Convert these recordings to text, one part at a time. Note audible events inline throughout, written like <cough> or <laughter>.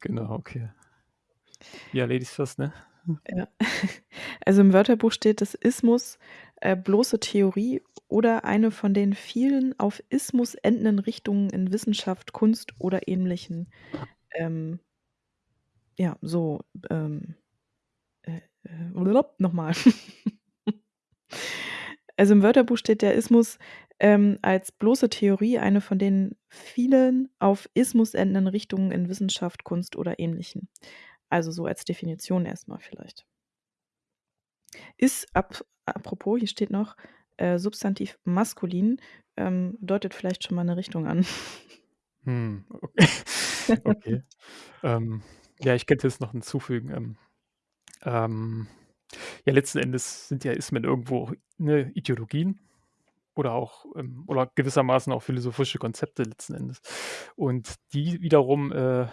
Genau, okay. <laughs> Ja, Ladies first, ne? Ja. <laughs> Also, im Wörterbuch steht, dass Ismus, äh, bloße Theorie oder eine von den vielen auf Ismus endenden Richtungen in Wissenschaft, Kunst oder Ähnlichen, ähm ja, so, ähm, äh, äh, noch mal. <laughs> Also, im Wörterbuch steht der Ismus, ähm, als bloße Theorie eine von den vielen auf Ismus endenden Richtungen in Wissenschaft, Kunst oder Ähnlichen. Also, so als Definition erst mal vielleicht. Ist ap apropos, hier steht noch, äh, Substantiv maskulin, ähm, deutet vielleicht schon mal 'ne Richtung an. Hm, o <laughs> okay. Ähm, ja, ich könnte jetzt noch hinzufügen, ähm ähm, ja, letzten Endes sind ja Ismen irgendwo, ne, Ideologien oder auch, ähm oder gewissermaßen auch philosophische Konzepte letzten Endes. Und die wiederum, äh,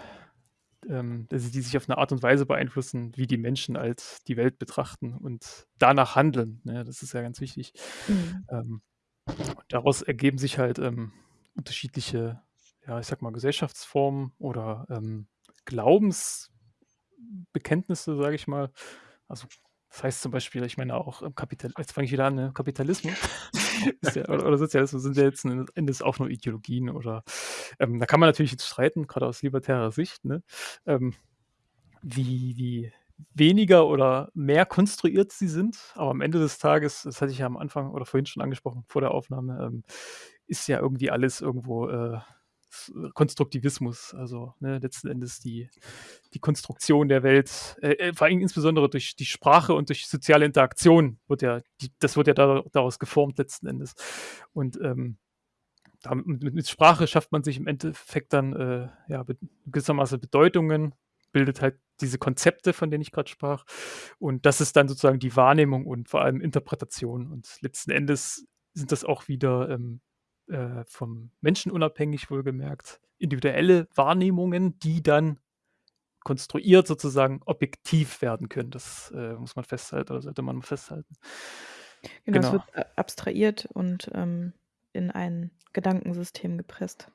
ähm also, die sich auf 'ne Art und Weise beeinflussen, wie die Menschen halt die Welt betrachten und danach handeln, ne? Das ist ja ganz wichtig. Mhm. Ähm, daraus ergeben sich halt, ähm, unterschiedliche, ja, ich sage mal, Gesellschaftsformen oder, ähm, Glaubensbekenntnisse, sage ich mal. Also, das heißt zum Beispiel, ich meine auch im Kapital jetzt fange ich wieder an, ne? Kapitalismus <laughs> ist ja oder oder Sozialismus sind ja letzten Endes auch nur Ideologien oder ähm, da kann man natürlich jetzt streiten, grade aus libertärer Sicht, ne, ähm, wie wie weniger oder mehr konstruiert sie sind. Aber am Ende des Tages, das hatte ich ja am Anfang oder vorhin schon angesprochen vor der Aufnahme, ähm, ist ja irgendwie alles irgendwo, äh, Konstruktivismus. Also, ne, letzten Endes die die Konstruktion der Welt, äh, äh, vor allem insbesondere durch die Sprache und durch soziale Interaktion wird ja die das wird ja da daraus geformt letzten Endes. Und, ähm, da mit mit Sprache schafft man sich im Endeffekt dann, äh, ja, gewissermaßen Bedeutungen, bildet halt diese Konzepte, von denen ich grad sprach. Und das ist dann sozusagen die Wahrnehmung und vor allem Interpretation. Und letzten Endes sind das auch wieder, ähm, äh, vom Menschen unabhängig wohlgemerkt, individuelle Wahrnehmungen, die dann konstruiert sozusagen objektiv werden können. Das, äh, muss man festhalten oder sollte man festhalten. Genau, es Genau. wird a abstrahiert und, ähm, in ein Gedankensystem gepresst.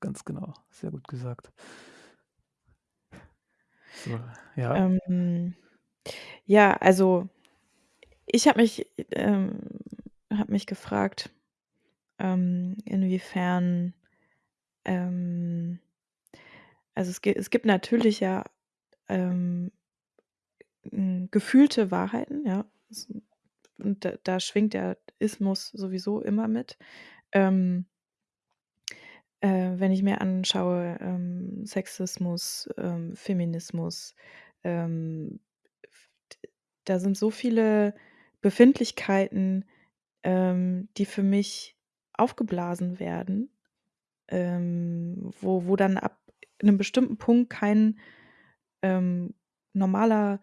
Ganz genau, sehr gut gesagt. So, ja? Ähm, ja, also, ich habe mich ähm, habe mich gefragt, ähm, inwiefern, ähm also, es es gibt natürlich ja, ähm, hm, gefühlte Wahrheiten, ja. Und da da schwingt der Ismus sowieso immer mit. Ähm äh, wenn ich mir anschaue, ähm, Sexismus, ähm, Feminismus, ähm, da sind so viele Befindlichkeiten, ähm, die für mich aufgeblasen werden, ähm, wo wo dann ab 'nem bestimmten Punkt kein, ähm, normaler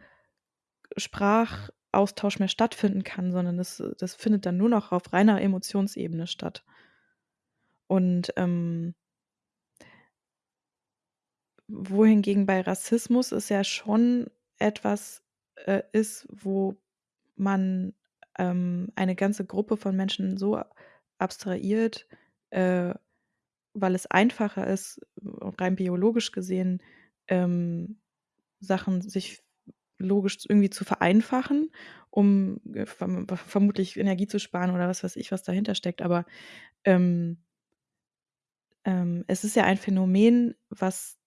Sprachaustausch mehr stattfinden kann, sondern das das findet dann nur noch auf reiner Emotionsebene statt. Und, ähm wohingegen bei Rassismus es ja schon etwas, äh, ist, wo man, ähm, eine ganze Gruppe von Menschen so abstrahiert, äh, weil es einfacher ist, rein biologisch gesehen, ähm, Sachen sich logisch irgendwie zu vereinfachen, um, äh, verm vermutlich Energie zu sparen oder was weiß ich, was dahintersteckt. Aber, ähm ähm, es ist ja ein Phänomen, was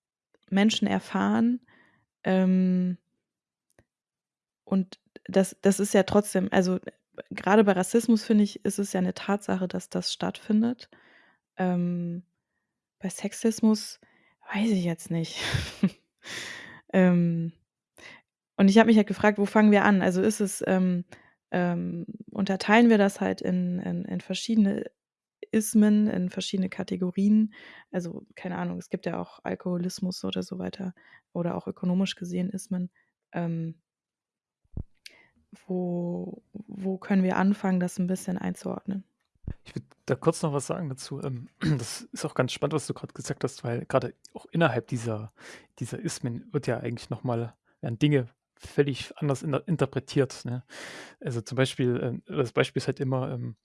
Menschen erfahren, ähm und das das ist ja trotzdem also, grade bei Rassismus, finde ich, ist es ja 'ne Tatsache, dass das stattfindet. Ähm, bei Sexismus weiß ich jetzt nicht. <laughs> Ähm, und ich habe mich halt gefragt: „Wo fangen wir an?“ Also, ist es, ähm ähm, unterteilen wir das halt in in in verschiedene Ismen, in verschiedene Kategorien? Also, keine Ahnung, es gibt ja auch Alkoholismus oder so weiter oder auch ökonomisch gesehen Ismen. Ähm wo wo können wir anfangen, das 'n bisschen einzuordnen? Ich würde da kurz noch was sagen dazu. Ähm, <clears throat> das ist auch ganz spannend, was du grad gesagt hast, weil grade auch innerhalb dieser dieser Ismen wird ja eigentlich noch mal werden Dinge völlig anders inter interpretiert, ne? Also, zum Beispiel, ähm das Beispiel ist halt immer, ähm,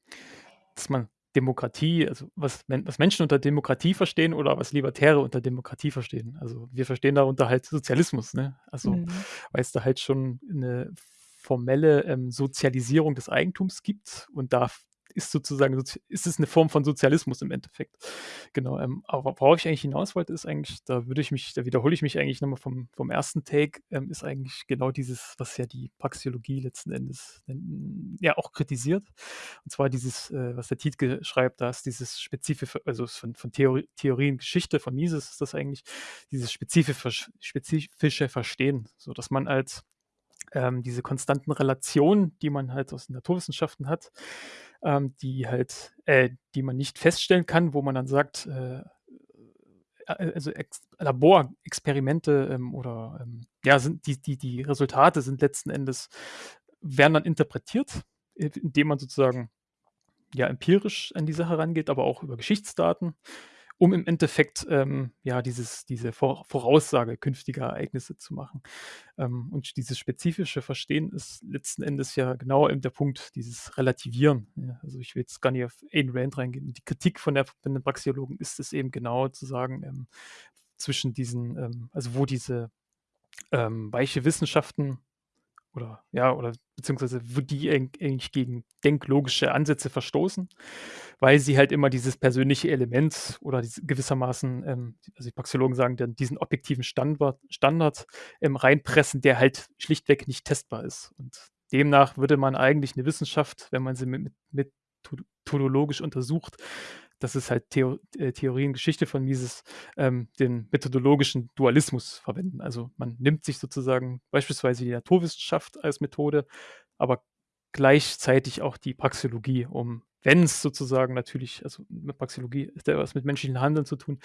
dass man Demokratie, also was, was, Menschen unter Demokratie verstehen oder was Libertäre unter Demokratie verstehen. Also wir verstehen darunter halt Sozialismus, ne? Also mhm. weil es da halt schon eine formelle ähm, Sozialisierung des Eigentums gibt und da ist sozusagen, ist es eine Form von Sozialismus im Endeffekt. Genau, ähm, aber worauf ich eigentlich hinaus wollte, ist eigentlich, da würde ich mich, da wiederhole ich mich eigentlich nochmal vom, vom ersten Take, ähm, ist eigentlich genau dieses, was ja die Praxiologie letzten Endes ja auch kritisiert. Und zwar dieses, äh, was der Tietke schreibt, da ist dieses spezifische, also von, von Theorie, Theorien Geschichte, von Mises ist das eigentlich, dieses spezifische, spezifische Verstehen, so dass man als ähm, diese konstanten Relationen, die man halt aus den Naturwissenschaften hat, ähm, die halt, äh, die man nicht feststellen kann, wo man dann sagt, äh, äh also Ex Laborexperimente ähm, oder ähm, ja, sind die, die, die Resultate sind letzten Endes, werden dann interpretiert, indem man sozusagen ja empirisch an die Sache rangeht, aber auch über Geschichtsdaten um im Endeffekt ähm, ja dieses, diese Voraussage künftiger Ereignisse zu machen. Ähm, und dieses spezifische Verstehen ist letzten Endes ja genau der Punkt, dieses Relativieren. Ja, also ich will jetzt gar nicht auf Ayn Rand reingehen. Die Kritik von, der, von den Praxiologen ist es eben genau zu sagen, ähm, zwischen diesen, ähm, also wo diese ähm, weiche Wissenschaften oder ja, oder beziehungsweise wo die eigentlich gegen denklogische Ansätze verstoßen, weil sie halt immer dieses persönliche Element oder gewissermaßen, ähm, also die Praxologen sagen dann, diesen objektiven Standard, Standard ähm, reinpressen, der halt schlichtweg nicht testbar ist. Und demnach würde man eigentlich eine Wissenschaft, wenn man sie mit, mit methodologisch untersucht, das ist halt Theo äh, Theorien Geschichte von Mises, ähm, den methodologischen Dualismus verwenden. Also man nimmt sich sozusagen beispielsweise die Naturwissenschaft als Methode, aber gleichzeitig auch die Praxeologie, um, wenn es sozusagen natürlich, also mit Praxeologie hat ja was mit menschlichen Handeln zu tun,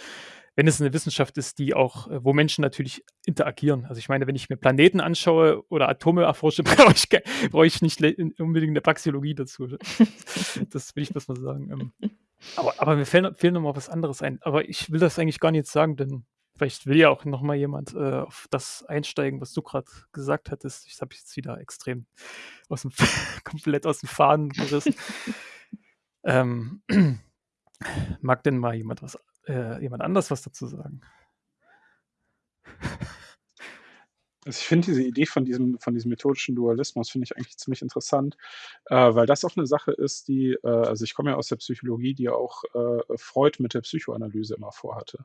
wenn es eine Wissenschaft ist, die auch, äh, wo Menschen natürlich interagieren. Also ich meine, wenn ich mir Planeten anschaue oder Atome erforsche, <laughs> brauche ich, brauche ich nicht unbedingt eine Praxeologie dazu. <laughs> Das will ich das mal sagen. Ähm, aber, aber mir fehlt, fehlt noch mal was anderes ein. Aber ich will das eigentlich gar nicht sagen, denn vielleicht will ja auch noch mal jemand äh, auf das einsteigen, was du gerade gesagt hattest. Ich habe jetzt wieder extrem aus dem, <laughs> komplett aus dem Faden gerissen. Ähm, <clears throat> mag denn mal jemand was, äh, jemand anders was dazu sagen? Also ich finde diese Idee von diesem, von diesem methodischen Dualismus finde ich eigentlich ziemlich interessant, äh, weil das auch eine Sache ist, die, äh, also ich komme ja aus der Psychologie, die auch äh, Freud mit der Psychoanalyse immer vorhatte.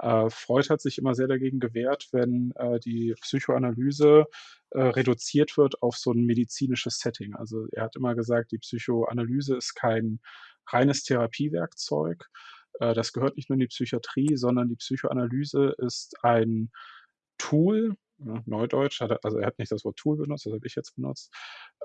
Äh, Freud hat sich immer sehr dagegen gewehrt, wenn äh, die Psychoanalyse äh, reduziert wird auf so ein medizinisches Setting. Also er hat immer gesagt, die Psychoanalyse ist kein reines Therapiewerkzeug. Das gehört nicht nur in die Psychiatrie, sondern die Psychoanalyse ist ein Tool, ja, Neudeutsch, hat er, also er hat nicht das Wort Tool benutzt, das habe ich jetzt benutzt.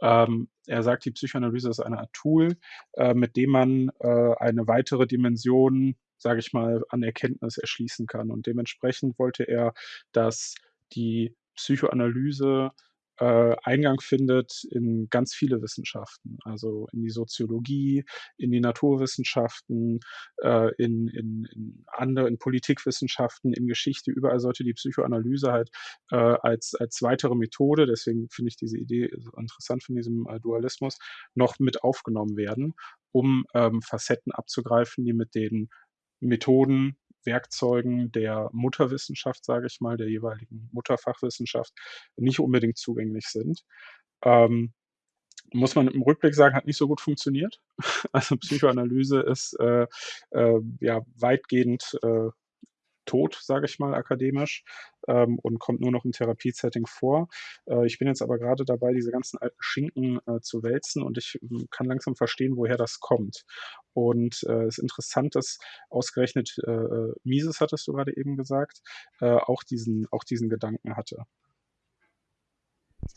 Ähm, er sagt, die Psychoanalyse ist eine Art Tool, äh, mit dem man äh, eine weitere Dimension, sage ich mal, an Erkenntnis erschließen kann. Und dementsprechend wollte er, dass die Psychoanalyse äh, Eingang findet in ganz viele Wissenschaften, also in die Soziologie, in die Naturwissenschaften, äh, in, in, in andere, in Politikwissenschaften, in Geschichte, überall sollte die Psychoanalyse halt äh, als, als weitere Methode, deswegen finde ich diese Idee interessant von diesem äh, Dualismus, noch mit aufgenommen werden, um ähm, Facetten abzugreifen, die mit den Methoden Werkzeugen der Mutterwissenschaft, sage ich mal, der jeweiligen Mutterfachwissenschaft nicht unbedingt zugänglich sind. Ähm, muss man im Rückblick sagen, hat nicht so gut funktioniert. <laughs> Also Psychoanalyse ist äh, äh, ja weitgehend äh, tot, sage ich mal, akademisch ähm, und kommt nur noch im Therapiesetting vor. Äh, ich bin jetzt aber gerade dabei, diese ganzen alten Schinken äh, zu wälzen und ich äh, kann langsam verstehen, woher das kommt. Und äh, es ist interessant, dass ausgerechnet äh, äh, Mises, hattest du gerade eben gesagt, auch, diesen, auch diesen Gedanken hatte.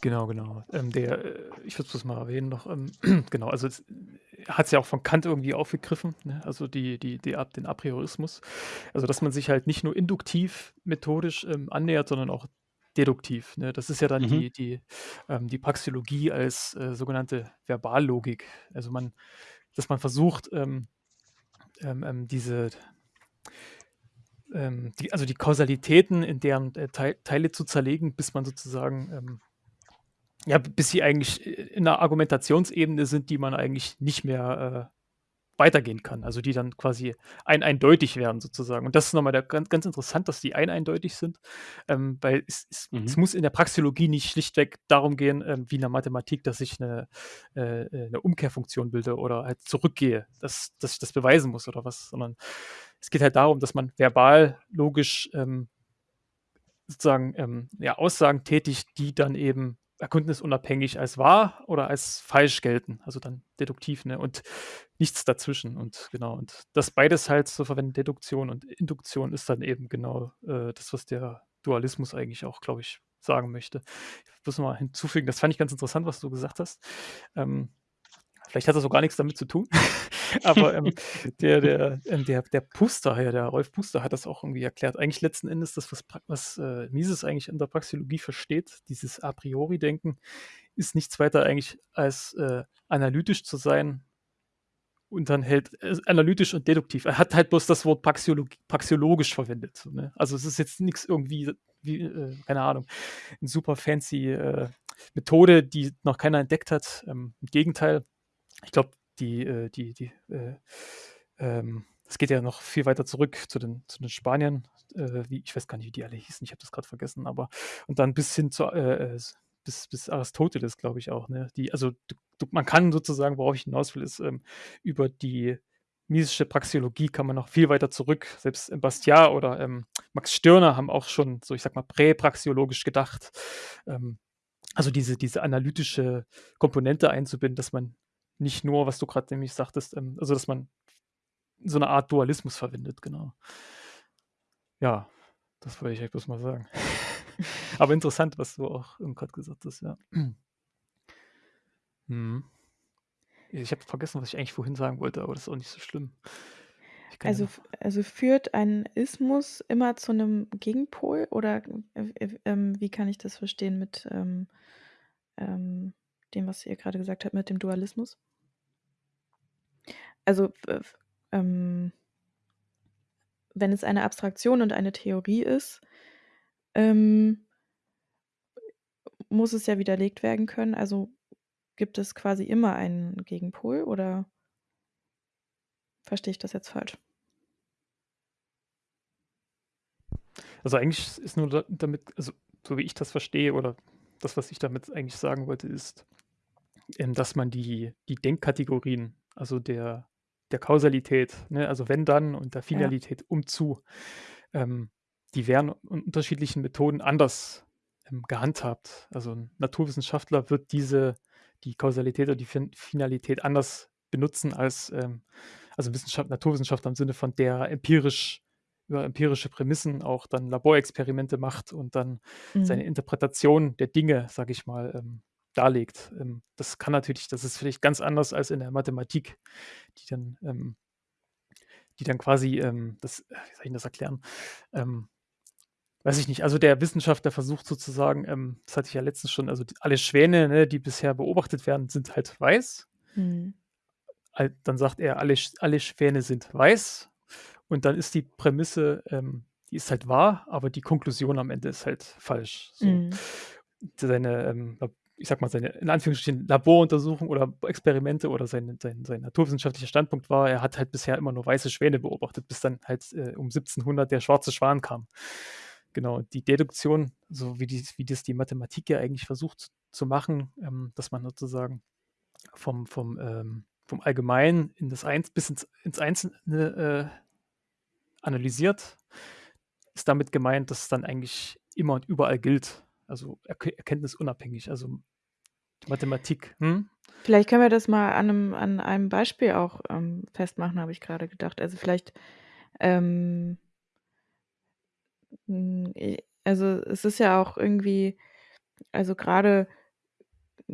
Genau, genau. Ähm, der, äh, ich würde es mal erwähnen noch, ähm, <clears throat> genau, also hat es ja auch von Kant irgendwie aufgegriffen, ne? also die, die, die, den Apriorismus. Also dass man sich halt nicht nur induktiv methodisch ähm, annähert, sondern auch deduktiv. Ne? Das ist ja dann mhm. die, die, ähm, die Praxeologie als äh, sogenannte Verballogik. Also man, dass man versucht, ähm, ähm, diese die, also die Kausalitäten in deren äh, Teile zu zerlegen, bis man sozusagen ja, bis sie eigentlich in einer Argumentationsebene sind, die man eigentlich nicht mehr weitergehen kann, also die dann quasi ein eindeutig werden sozusagen. Und das ist nochmal ganz, ganz interessant, dass die ein eindeutig sind, ähm, weil es, es, mhm. es, muss in der Praxeologie nicht schlichtweg darum gehen, ähm, wie in der Mathematik, dass ich eine, äh, eine Umkehrfunktion bilde oder halt zurückgehe, dass, dass ich das beweisen muss oder was, sondern es geht halt darum, dass man verbal, logisch ähm, sozusagen ähm, ja, Aussagen tätigt, die dann eben erkenntnisunabhängig als wahr oder als falsch gelten, also dann deduktiv, ne? Und nichts dazwischen. Und genau, und das beides halt zu verwenden, Deduktion und Induktion, ist dann eben genau äh, das, was der Dualismus eigentlich auch, glaube ich, sagen möchte. Ich muss mal hinzufügen, das fand ich ganz interessant, was du gesagt hast. Ähm, vielleicht hat das auch gar nichts damit zu tun. <laughs> Aber ähm, <laughs> der, der, ähm, der, der Puster, ja, der Rolf Puster hat das auch irgendwie erklärt. Eigentlich letzten Endes das, was, was äh, Mises eigentlich in der Praxeologie versteht, dieses A priori-Denken, ist nichts weiter eigentlich als äh, analytisch zu sein und dann hält äh, analytisch und deduktiv. Er hat halt bloß das Wort praxiologisch verwendet. So, ne? Also es ist jetzt nichts irgendwie, wie, äh, keine Ahnung, eine super fancy äh, Methode, die noch keiner entdeckt hat. Ähm, Im Gegenteil, ich glaube, die, äh, die, die, äh, ähm, es geht ja noch viel weiter zurück zu den, zu den Spaniern, äh, wie, ich weiß gar nicht, wie die alle hießen, ich habe das gerade vergessen, aber und dann bis hin zu äh, äh, bis, bis Aristoteles, glaube ich auch, ne? Die, also du, man kann sozusagen, worauf ich hinaus will, ist ähm, über die misische Praxeologie kann man noch viel weiter zurück. Selbst Bastiat oder ähm, Max Stirner haben auch schon, so ich sag mal, präpraxiologisch gedacht. Ähm, also diese, diese analytische Komponente einzubinden, dass man nicht nur, was du gerade nämlich sagtest, ähm, also dass man so eine Art Dualismus verwendet, genau. Ja, das wollte ich euch bloß mal sagen. <laughs> Aber interessant, was du auch gerade gesagt hast, ja. <clears throat> Hm. Ich habe vergessen, was ich eigentlich vorhin sagen wollte, aber das ist auch nicht so schlimm. Also, ja also führt ein Ismus immer zu einem Gegenpol oder äh, äh, ähm, wie kann ich das verstehen mit ähm, ähm, dem, was ihr gerade gesagt habt, mit dem Dualismus? Also, ähm, wenn es eine Abstraktion und eine Theorie ist, ähm, muss es ja widerlegt werden können. Also gibt es quasi immer einen Gegenpol oder verstehe ich das jetzt falsch? Also eigentlich ist nur damit, also so wie ich das verstehe oder das, was ich damit eigentlich sagen wollte, ist, ähm, dass man die, die Denkkategorien, also der, der Kausalität, ne, also wenn dann und der Finalität ja. umzu, ähm, die werden in unterschiedlichen Methoden anders ähm, gehandhabt. Also ein Naturwissenschaftler wird diese, die Kausalität oder die fin Finalität anders benutzen als ähm, also Wissenschaft, Naturwissenschaftler im Sinne von der empirisch über empirische Prämissen auch dann Laborexperimente macht und dann mhm. seine Interpretation der Dinge, sage ich mal, ähm, darlegt. Ähm, das kann natürlich, das ist vielleicht ganz anders als in der Mathematik, die dann, ähm, die dann quasi, ähm, das, äh, wie soll ich das erklären? Ähm, weiß ich nicht, also der Wissenschaftler versucht sozusagen, ähm, das hatte ich ja letztens schon, also die, alle Schwäne, ne, die bisher beobachtet werden, sind halt weiß. Mhm. Dann sagt er, alle, alle Schwäne sind weiß. Und dann ist die Prämisse, ähm, die ist halt wahr, aber die Konklusion am Ende ist halt falsch. So. Mhm. Seine ähm, ich sag mal, seine in Anführungsstrichen Laboruntersuchung oder Experimente oder sein, sein, sein naturwissenschaftlicher Standpunkt war, er hat halt bisher immer nur weiße Schwäne beobachtet, bis dann halt äh, um 1700 der schwarze Schwan kam. Genau, die Deduktion, so wie, die, wie das die Mathematik ja eigentlich versucht zu, machen, ähm, dass man sozusagen vom, vom, ähm, vom Allgemeinen in das Eins bis ins, ins Einzelne äh, analysiert, ist damit gemeint, dass es dann eigentlich immer und überall gilt also erkenntnisunabhängig, also Mathematik. Hm? Vielleicht können wir das mal an einem, an einem Beispiel auch ähm, festmachen, habe ich gerade gedacht. Also vielleicht, ähm, hm, also es ist ja auch irgendwie, also gerade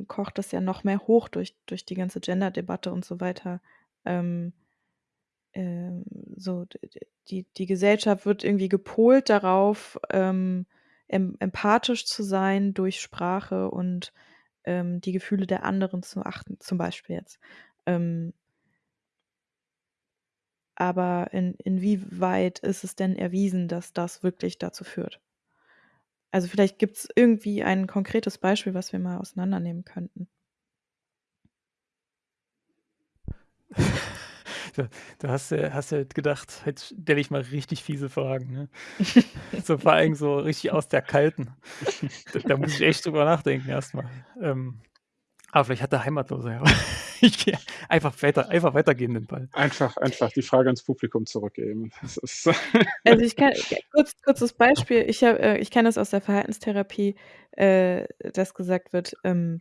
kocht das ja noch mehr hoch durch, durch die ganze Gender-Debatte und so weiter. Ähm, ähm, so, die, die Gesellschaft wird irgendwie gepolt darauf, ähm, empathisch zu sein durch Sprache und ähm, die Gefühle der anderen zu achten, zum Beispiel jetzt. Ähm, aber in, inwieweit ist es denn erwiesen, dass das wirklich dazu führt? Also vielleicht gibt es irgendwie ein konkretes Beispiel, was wir mal auseinandernehmen könnten. <laughs> <laughs> Da da hast du hast du gedacht: „Jetzt stelle ich mal richtig fiese Fragen“, ne? <laughs> So vor allem so richtig aus der Kalten. Da da muss ich echt drüber nachdenken erst mal. Ähm, aber vielleicht hat der Heimatlose ja <laughs> ich gehe einfach weiter einfach weitergeben den Ball. Einfach einfach die Frage ans Publikum zurückgeben. Das ist Also, ich kann kurz kurzes Beispiel. Ich habe äh, ich kenne das aus der Verhaltenstherapie, äh, dass gesagt wird, ähm, hm,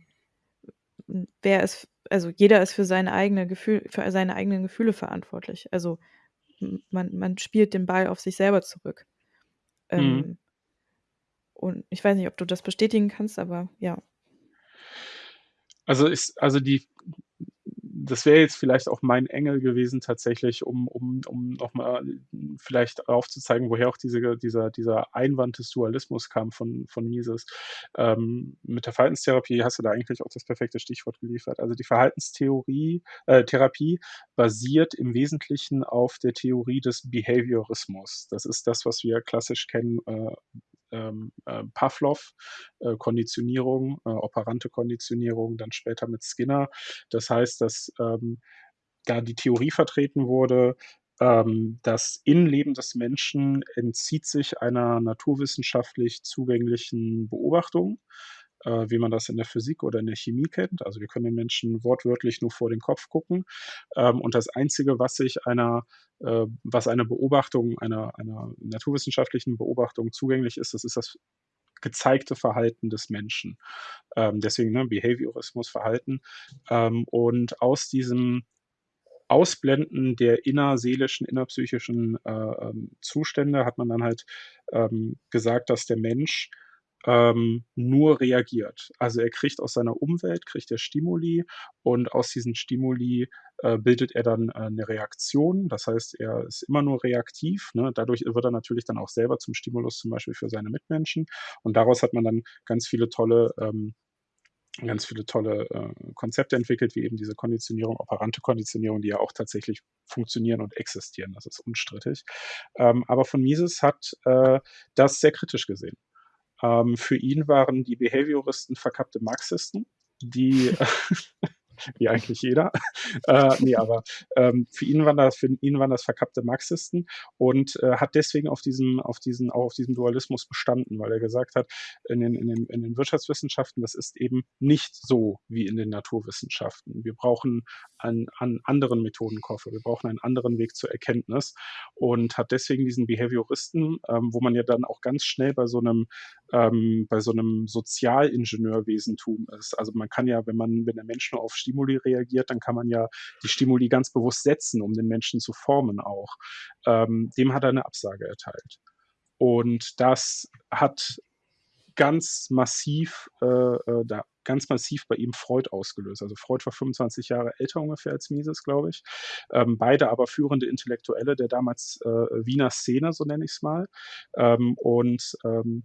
wer ist also, jeder ist für seine eigene Gefühl für seine eigenen Gefühle verantwortlich. Also, man man spielt den Ball auf sich selber zurück. Mhm. Ähm und ich weiß nicht, ob du das bestätigen kannst, aber ja. Also, ist also, die das wäre jetzt vielleicht auch mein Engel gewesen tatsächlich, um um um noch mal vielleicht aufzuzeigen, woher auch diese dieser dieser Einwand des Dualismus kam von von Mises. Ähm, mit der Verhaltenstherapie hast du da eigentlich auch das perfekte Stichwort geliefert. Also, die Verhaltenstheorie äh, Therapie basiert im Wesentlichen auf der Theorie des Behaviorismus. Das ist das, was wir klassisch kennen, äh, ähm, äh, Pawlow, äh, Konditionierung, äh, operante Konditionierung, dann später mit Skinner. Das heißt, dass, ähm, da die Theorie vertreten wurde, ähm, das Innenleben des Menschen entzieht sich einer naturwissenschaftlich zugänglichen Beobachtung, äh, wie man das in der Physik oder in der Chemie kennt. Also, wir können den Menschen wortwörtlich nur vor den Kopf gucken. Ähm, und das Einzige, was sich einer äh, was eine Beobachtung einer einer naturwissenschaftlichen Beobachtung zugänglich ist, das ist das gezeigte Verhalten des Menschen. Ähm, deswegen, ne, Behaviorismus, Verhalten. Ähm, und aus diesem Ausblenden der innerseelischen, innerpsychischen, äh, ähm, Zustände hat man dann halt, ähm, gesagt, dass der Mensch, ähm, nur reagiert. Also, er kriegt aus seiner Umwelt kriegt er Stimuli und aus diesen Stimuli, äh, bildet er dann, äh, 'ne Reaktion. Das heißt, er ist immer nur reaktiv, ne? Dadurch wird er natürlich dann auch selber zum Stimulus, zum Beispiel für seine Mitmenschen. Und daraus hat man dann ganz viele tolle ähm, ganz viele tolle, äh, Konzepte entwickelt, wie eben diese Konditionierung, operante Konditionierung, die ja auch tatsächlich funktionieren und existieren. Das ist unstrittig. Ähm, aber von Mises hat, äh, das sehr kritisch gesehen. Ähm, für ihn waren die Behavioristen verkappte Marxisten, die <laughs> wie eigentlich jeder. <laughs> Äh, ne, aber, ähm, für ihn waren das für ihn waren das verkappte Marxisten und, äh, hat deswegen auf diesem auf diesen auch auf diesem Dualismus bestanden, weil er gesagt hat, in den in den in den Wirtschaftswissenschaften, das ist eben nicht so wie in den Naturwissenschaften. Wir brauchen einen einen anderen Methodenkoffer. Wir brauchen einen anderen Weg zur Erkenntnis und hat deswegen diesen Behavioristen, ähm, wo man ja dann auch ganz schnell bei so 'nem ähm, bei so 'nem Sozialingenieurwesentum ist. Also, man kann ja, wenn man wenn der Mensch nur auf Stimuli reagiert, dann kann man ja die Stimuli ganz bewusst setzen, um den Menschen zu formen auch. Ähm, dem hat er 'ne Absage erteilt. Und das hat ganz massiv äh, äh, da ganz massiv bei ihm Freud ausgelöst. Also, Freud war 25 Jahre älter ungefähr als Mises, glaube ich. Ähm, beide aber führende Intellektuelle der damals, äh, Wiener Szene, so nenne ich's mal. Ähm, und, ähm,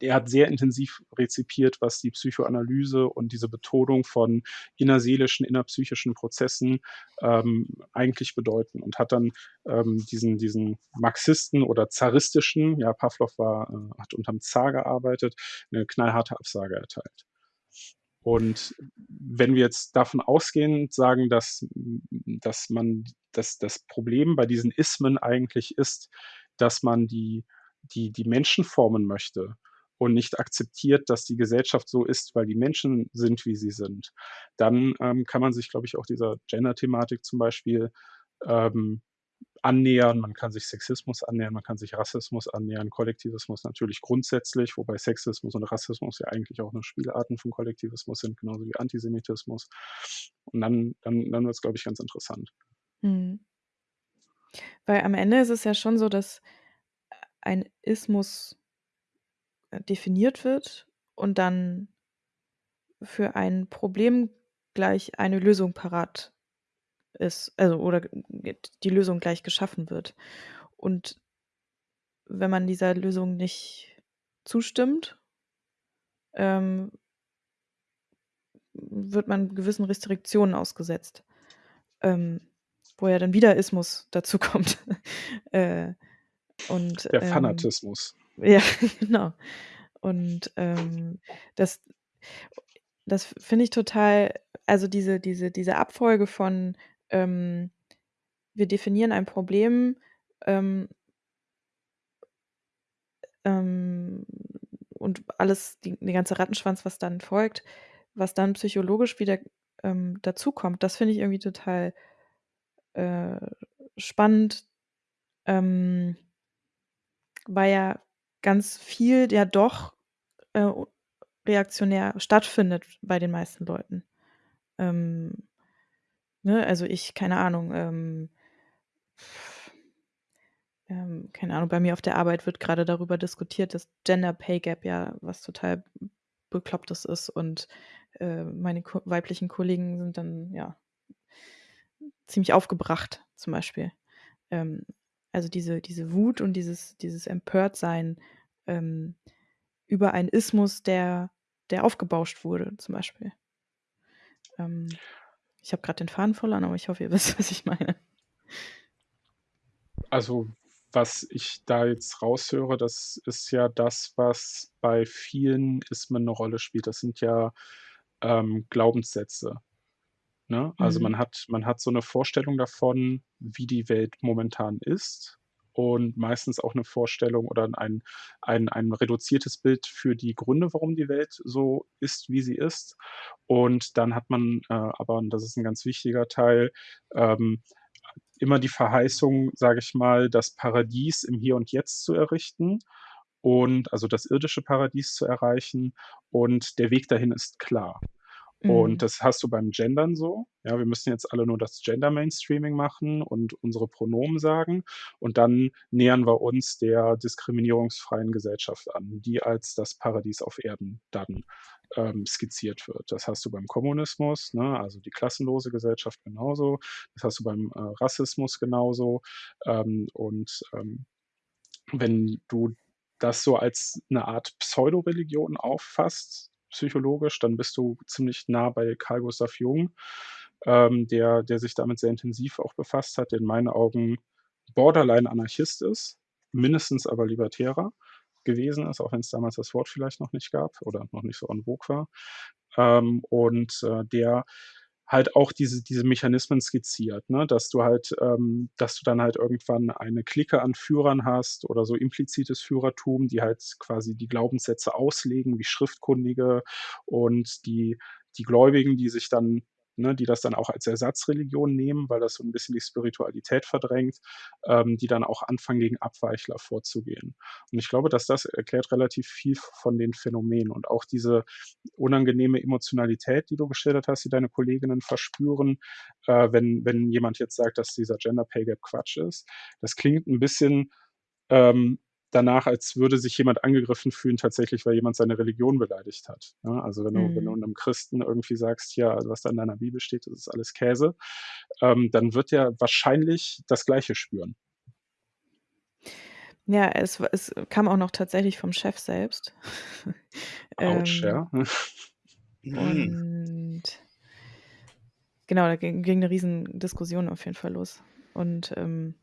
er hat sehr intensiv rezipiert, was die Psychoanalyse und diese Betonung von innerseelischen, innerpsychischen Prozessen, ähm, eigentlich bedeuten und hat dann, ähm, diesen diesen Marxisten oder zaristischen ja, Pawlow war äh, hat unterm Zar gearbeitet, 'ne knallharte Absage erteilt. Und wenn wir jetzt davon ausgehend sagen, dass dass man dass das Problem bei diesen Ismen eigentlich ist, dass man die die die Menschen formen möchte und nicht akzeptiert, dass die Gesellschaft so ist, weil die Menschen sind, wie sie sind, dann, ähm, kann man sich, glaube ich, auch dieser Gender-Thematik zum Beispiel, ähm, annähern. Man kann sich Sexismus annähern, man kann sich Rassismus annähern, Kollektivismus natürlich grundsätzlich, wobei Sexismus und Rassismus ja eigentlich auch nur Spielarten von Kollektivismus sind, genauso wie Antisemitismus. Und dann dann dann wird's, glaube ich, ganz interessant. Mhm. Weil am Ende ist es ja schon so, dass ein Ismus äh, definiert wird und dann für ein Problem gleich eine Lösung parat ist, also oder die Lösung gleich geschaffen wird. Und wenn man dieser Lösung nicht zustimmt ähm wird man gewissen Restriktionen ausgesetzt, ähm, wo ja dann wieder Ismus <laughs> dazukommt. Äh, und, Der ähm Fanatismus. ja, <laughs> genau. Und, ähm, das das finde ich total also, diese diese diese Abfolge von, ähm wir definieren ein Problem, ähm ähm, und alles, die der ganze Rattenschwanz, was dann folgt, was dann psychologisch wieder, ähm, dazukommt, das finde ich irgendwie total, äh, spannend, ähm weil ja ganz viel ja doch, äh, reaktionär stattfindet bei den meisten Leuten. Ähm, ne, also ich keine Ahnung, ähm ähm, keine Ahnung, bei mir auf der Arbeit wird grade darüber diskutiert, dass Gender Pay Gap ja was total Beklopptes ist und, äh, meine ko weiblichen Kollegen sind dann, ja ziemlich aufgebracht zum Beispiel. Also diese diese Wut und dieses dieses Empörtsein, ähm, über einen Ismus, der der aufgebauscht wurde zum Beispiel. Ähm, ich habe grad den Faden verloren, aber ich hoffe, ihr <laughs> wisst, was ich meine. Also, was ich da jetzt raushöre, das ist ja das, was bei vielen Ismen 'ne Rolle spielt. Das sind ja, ähm, Glaubenssätze, ne? Also, Mhm. man hat man hat so 'ne Vorstellung davon, wie die Welt momentan ist und meistens auch 'ne Vorstellung oder ein ein ein reduziertes Bild für die Gründe, warum die Welt so ist, wie sie ist. Und dann hat man, äh, aber, und das ist 'n ganz wichtiger Teil, ähm, immer die Verheißung, sage ich mal, das Paradies im Hier und Jetzt zu errichten und also das irdische Paradies zu erreichen und der Weg dahin ist klar. Und Mhm. das hast du beim Gendern so. Ja, wir müssen jetzt alle nur das Gender Mainstreaming machen und unsere Pronomen sagen und dann nähern wir uns der diskriminierungsfreien Gesellschaft an, die als das Paradies auf Erden dann, ähm, skizziert wird. Das hast du beim Kommunismus, ne, also die klassenlose Gesellschaft genauso. Das hast du beim, äh, Rassismus genauso. Ähm, und, ähm, wenn du das so als 'ne Art Pseudoreligion auffasst, psychologisch, dann bist du ziemlich nah bei Carl Gustav Jung, ähm, der der sich damit sehr intensiv auch befasst hat, der in meinen Augen borderline Anarchist ist, mindestens aber Libertärer gewesen ist, auch wenn's damals das Wort vielleicht noch nicht gab oder noch nicht so en vogue war. Ähm, und, äh, der halt auch diese diese Mechanismen skizziert, ne, dass du halt ähm, dass du dann halt irgendwann eine Clique an Führern hast oder so implizites Führertum, die halt quasi die Glaubenssätze auslegen wie Schriftkundige und die die Gläubigen, die sich dann ne, die das dann auch als Ersatzreligion nehmen, weil das so 'n bisschen die Spiritualität verdrängt, ähm, die dann auch anfangen, gegen Abweichler vorzugehen. Und ich glaube, dass das erklärt relativ viel von den Phänomenen und auch diese unangenehme Emotionalität, die du geschildert hast, die deine Kolleginnen verspüren, äh, wenn wenn jemand jetzt sagt, dass dieser Gender Pay Gap Quatsch ist. Das klingt 'n bisschen, ähm, danach, als würde sich jemand angegriffen fühlen tatsächlich, weil jemand seine Religion beleidigt hat, ne? Also, wenn du wenn du Mhm. 'nem Christen irgendwie sagst: „Ja, was da in deiner Bibel steht, das ist alles Käse“, ähm, dann wird der wahrscheinlich das Gleiche spüren. Ja, es es kam auch noch tatsächlich vom Chef selbst. <laughs> Autsch, Ähm ja. Mhm. und genau, da ging ging 'ne Riesendiskussion auf jeden Fall los. Und, ähm,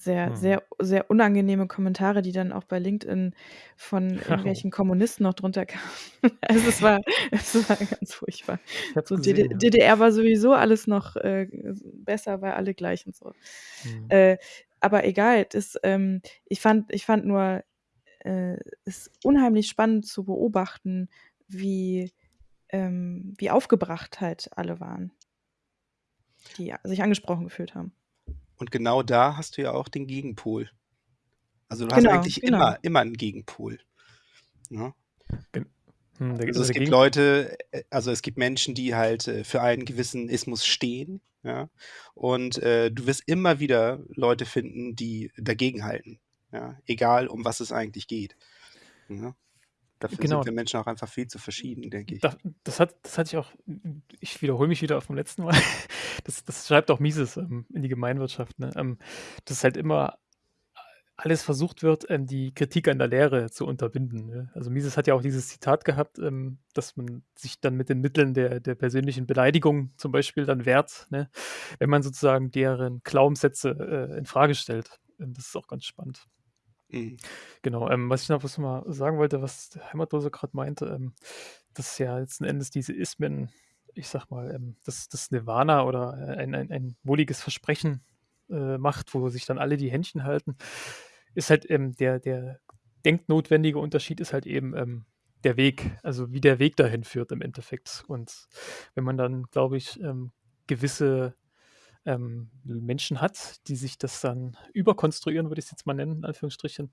sehr, Mhm. sehr sehr unangenehme Kommentare, die dann auch bei LinkedIn von Oh. <laughs> irgendwelchen Kommunisten noch drunter kamen. <laughs> Also, es war <laughs> es war ganz furchtbar. So gesehen, ja. DDR war sowieso alles noch, äh, besser, weil alle gleich und so. Mhm. Äh, aber egal, das, ähm ich fand ich fand nur, äh, es unheimlich spannend zu beobachten, wie ähm, wie aufgebracht halt alle waren die sich angesprochen gefühlt haben. Und genau da hast du ja auch den Gegenpol. Also, du hast Genau, eigentlich genau. immer immer 'n Gegenpol, ne? Gen hm, Also, also, es der gibt Leute äh, also, es gibt Menschen, die halt, äh, für einen gewissen Ismus stehen, ja? Und, äh, du wirst immer wieder Leute finden, die dagegenhalten, ja, egal um was es eigentlich geht, ne? Dafür sind Genau. wir Menschen auch einfach viel zu verschieden, denke ich. Da das hat das hatte ich auch ich wiederhole mich wieder vom letzten Mal. <laughs> Das das schreibt auch Mises, ähm, in die Gemeinwirtschaft, ne, ähm, dass halt immer a alles versucht wird, ähm, die Kritik an der Lehre zu unterbinden, ne? Also, Mises hat ja auch dieses Zitat gehabt, ähm, dass man sich dann mit den Mitteln der der persönlichen Beleidigung zum Beispiel dann wehrt, ne, wenn man sozusagen deren Glaubenssätze, äh, infrage stellt. Ähm, das ist auch ganz spannend. Mhm. Genau, ähm, was ich noch was mal sagen wollte, was der Heimatloser grad meinte, ähm, dass ja letzten Endes diese Ismen, ich sage mal, ähm, das das Nirvana oder, äh, ein ein ein wohliges Versprechen äh, macht, wo sich dann alle die Händchen halten, ist halt ähm, der, der denknotwendige Unterschied ist halt eben ähm, der Weg, also wie der Weg dahin führt im Endeffekt. Und wenn man dann, glaube ich, ähm, gewisse ähm, Menschen hat, die sich das dann überkonstruieren, würde ich es jetzt mal nennen, in Anführungsstrichen,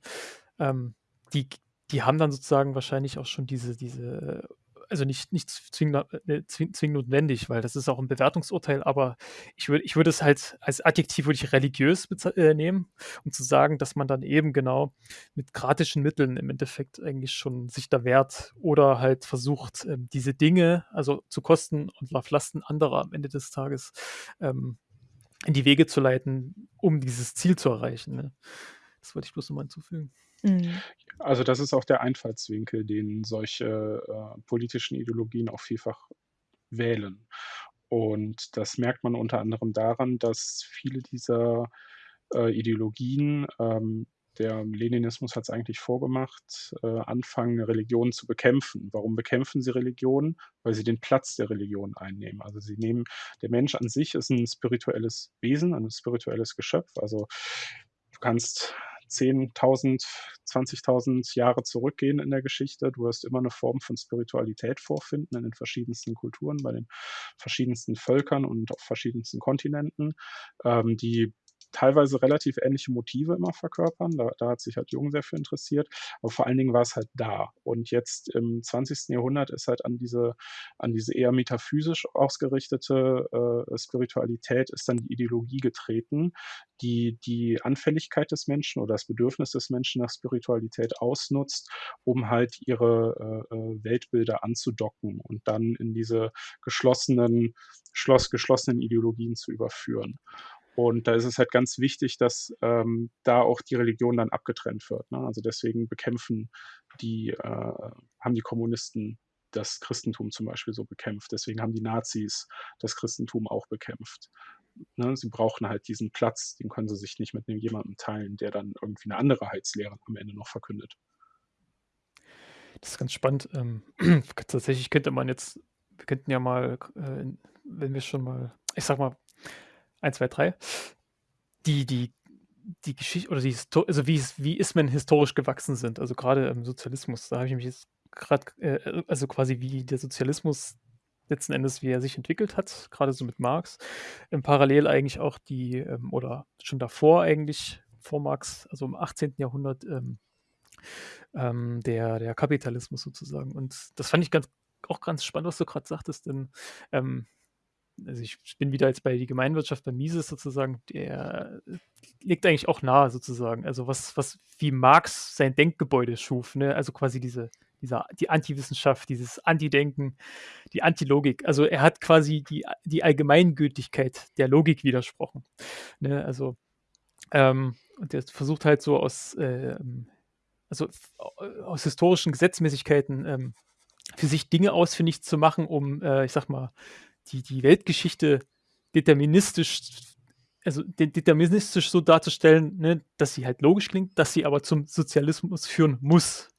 ähm, die, die haben dann sozusagen wahrscheinlich auch schon diese, diese also nicht, nicht zwingend, äh, zwingend notwendig, weil das ist auch ein Bewertungsurteil, aber ich würde ich würde es halt als Adjektiv würde ich religiös äh, nehmen, um zu sagen, dass man dann eben genau mit gratischen Mitteln im Endeffekt eigentlich schon sich da wehrt oder halt versucht, ähm, diese Dinge, also zu Kosten und auf Lasten anderer am Ende des Tages ähm, in die Wege zu leiten, um dieses Ziel zu erreichen. Ne? Das wollte ich bloß nochmal hinzufügen. Mhm. Also das ist auch der Einfallswinkel, den solche äh, politischen Ideologien auch vielfach wählen. Und das merkt man unter anderem daran, dass viele dieser äh, Ideologien ähm, der Leninismus hat es eigentlich vorgemacht, äh, anfangen, Religionen zu bekämpfen. Warum bekämpfen sie Religionen? Weil sie den Platz der Religion einnehmen. Also sie nehmen, der Mensch an sich ist ein spirituelles Wesen, ein spirituelles Geschöpf. Also du kannst 10.000, 20.000 Jahre zurückgehen in der Geschichte. Du wirst immer eine Form von Spiritualität vorfinden in den verschiedensten Kulturen, bei den verschiedensten Völkern und auf verschiedensten Kontinenten, ähm, die teilweise relativ ähnliche Motive immer verkörpern. Da, da, hat sich halt Jung sehr für interessiert. Aber vor allen Dingen war es halt da. Und jetzt im 20. Jahrhundert ist halt an diese, an diese eher metaphysisch ausgerichtete äh, Spiritualität ist dann die Ideologie getreten, die die Anfälligkeit des Menschen oder das Bedürfnis des Menschen nach Spiritualität ausnutzt, um halt ihre äh, äh Weltbilder anzudocken und dann in diese geschlossenen, schloss, geschlossenen Ideologien zu überführen. Und da ist es halt ganz wichtig, dass ähm, da auch die Religion dann abgetrennt wird. Ne? Also deswegen bekämpfen die, äh, haben die Kommunisten das Christentum zum Beispiel so bekämpft. Deswegen haben die Nazis das Christentum auch bekämpft. Ne? Sie brauchen halt diesen Platz, den können sie sich nicht mit jemandem teilen, der dann irgendwie eine andere Heilslehre am Ende noch verkündet. Das ist ganz spannend. Ähm, <clears throat> tatsächlich könnte man jetzt, wir könnten ja mal, äh, wenn wir schon mal, ich sag mal, 1, 2, 3, die, die, die Geschichte oder die Histo also wie, wie Ismen historisch gewachsen sind. Also gerade im Sozialismus, da habe ich mich jetzt gerade, äh, also quasi wie der Sozialismus letzten Endes, wie er sich entwickelt hat, gerade so mit Marx. Ähm, parallel eigentlich auch die, ähm, oder schon davor eigentlich, vor Marx, also im 18. Jahrhundert, ähm, ähm, der, der Kapitalismus sozusagen. Und das fand ich ganz, auch ganz spannend, was du gerade sagtest, denn ähm, also ich bin wieder jetzt bei die Gemeinwirtschaft bei Mises sozusagen, der liegt eigentlich auch nahe sozusagen. Also was, was wie Marx sein Denkgebäude schuf, ne? Also quasi diese, dieser, die Antiwissenschaft, dieses Antidenken, die Antilogik. Also er hat quasi die, die Allgemeingültigkeit der Logik widersprochen. Ne? Also ähm, und er versucht halt so aus, äh, also aus historischen Gesetzmäßigkeiten ähm, für sich Dinge ausfindig zu machen, um, äh, ich sag mal, die, die Weltgeschichte deterministisch, also deterministisch so darzustellen, ne, dass sie halt logisch klingt, dass sie aber zum Sozialismus führen muss.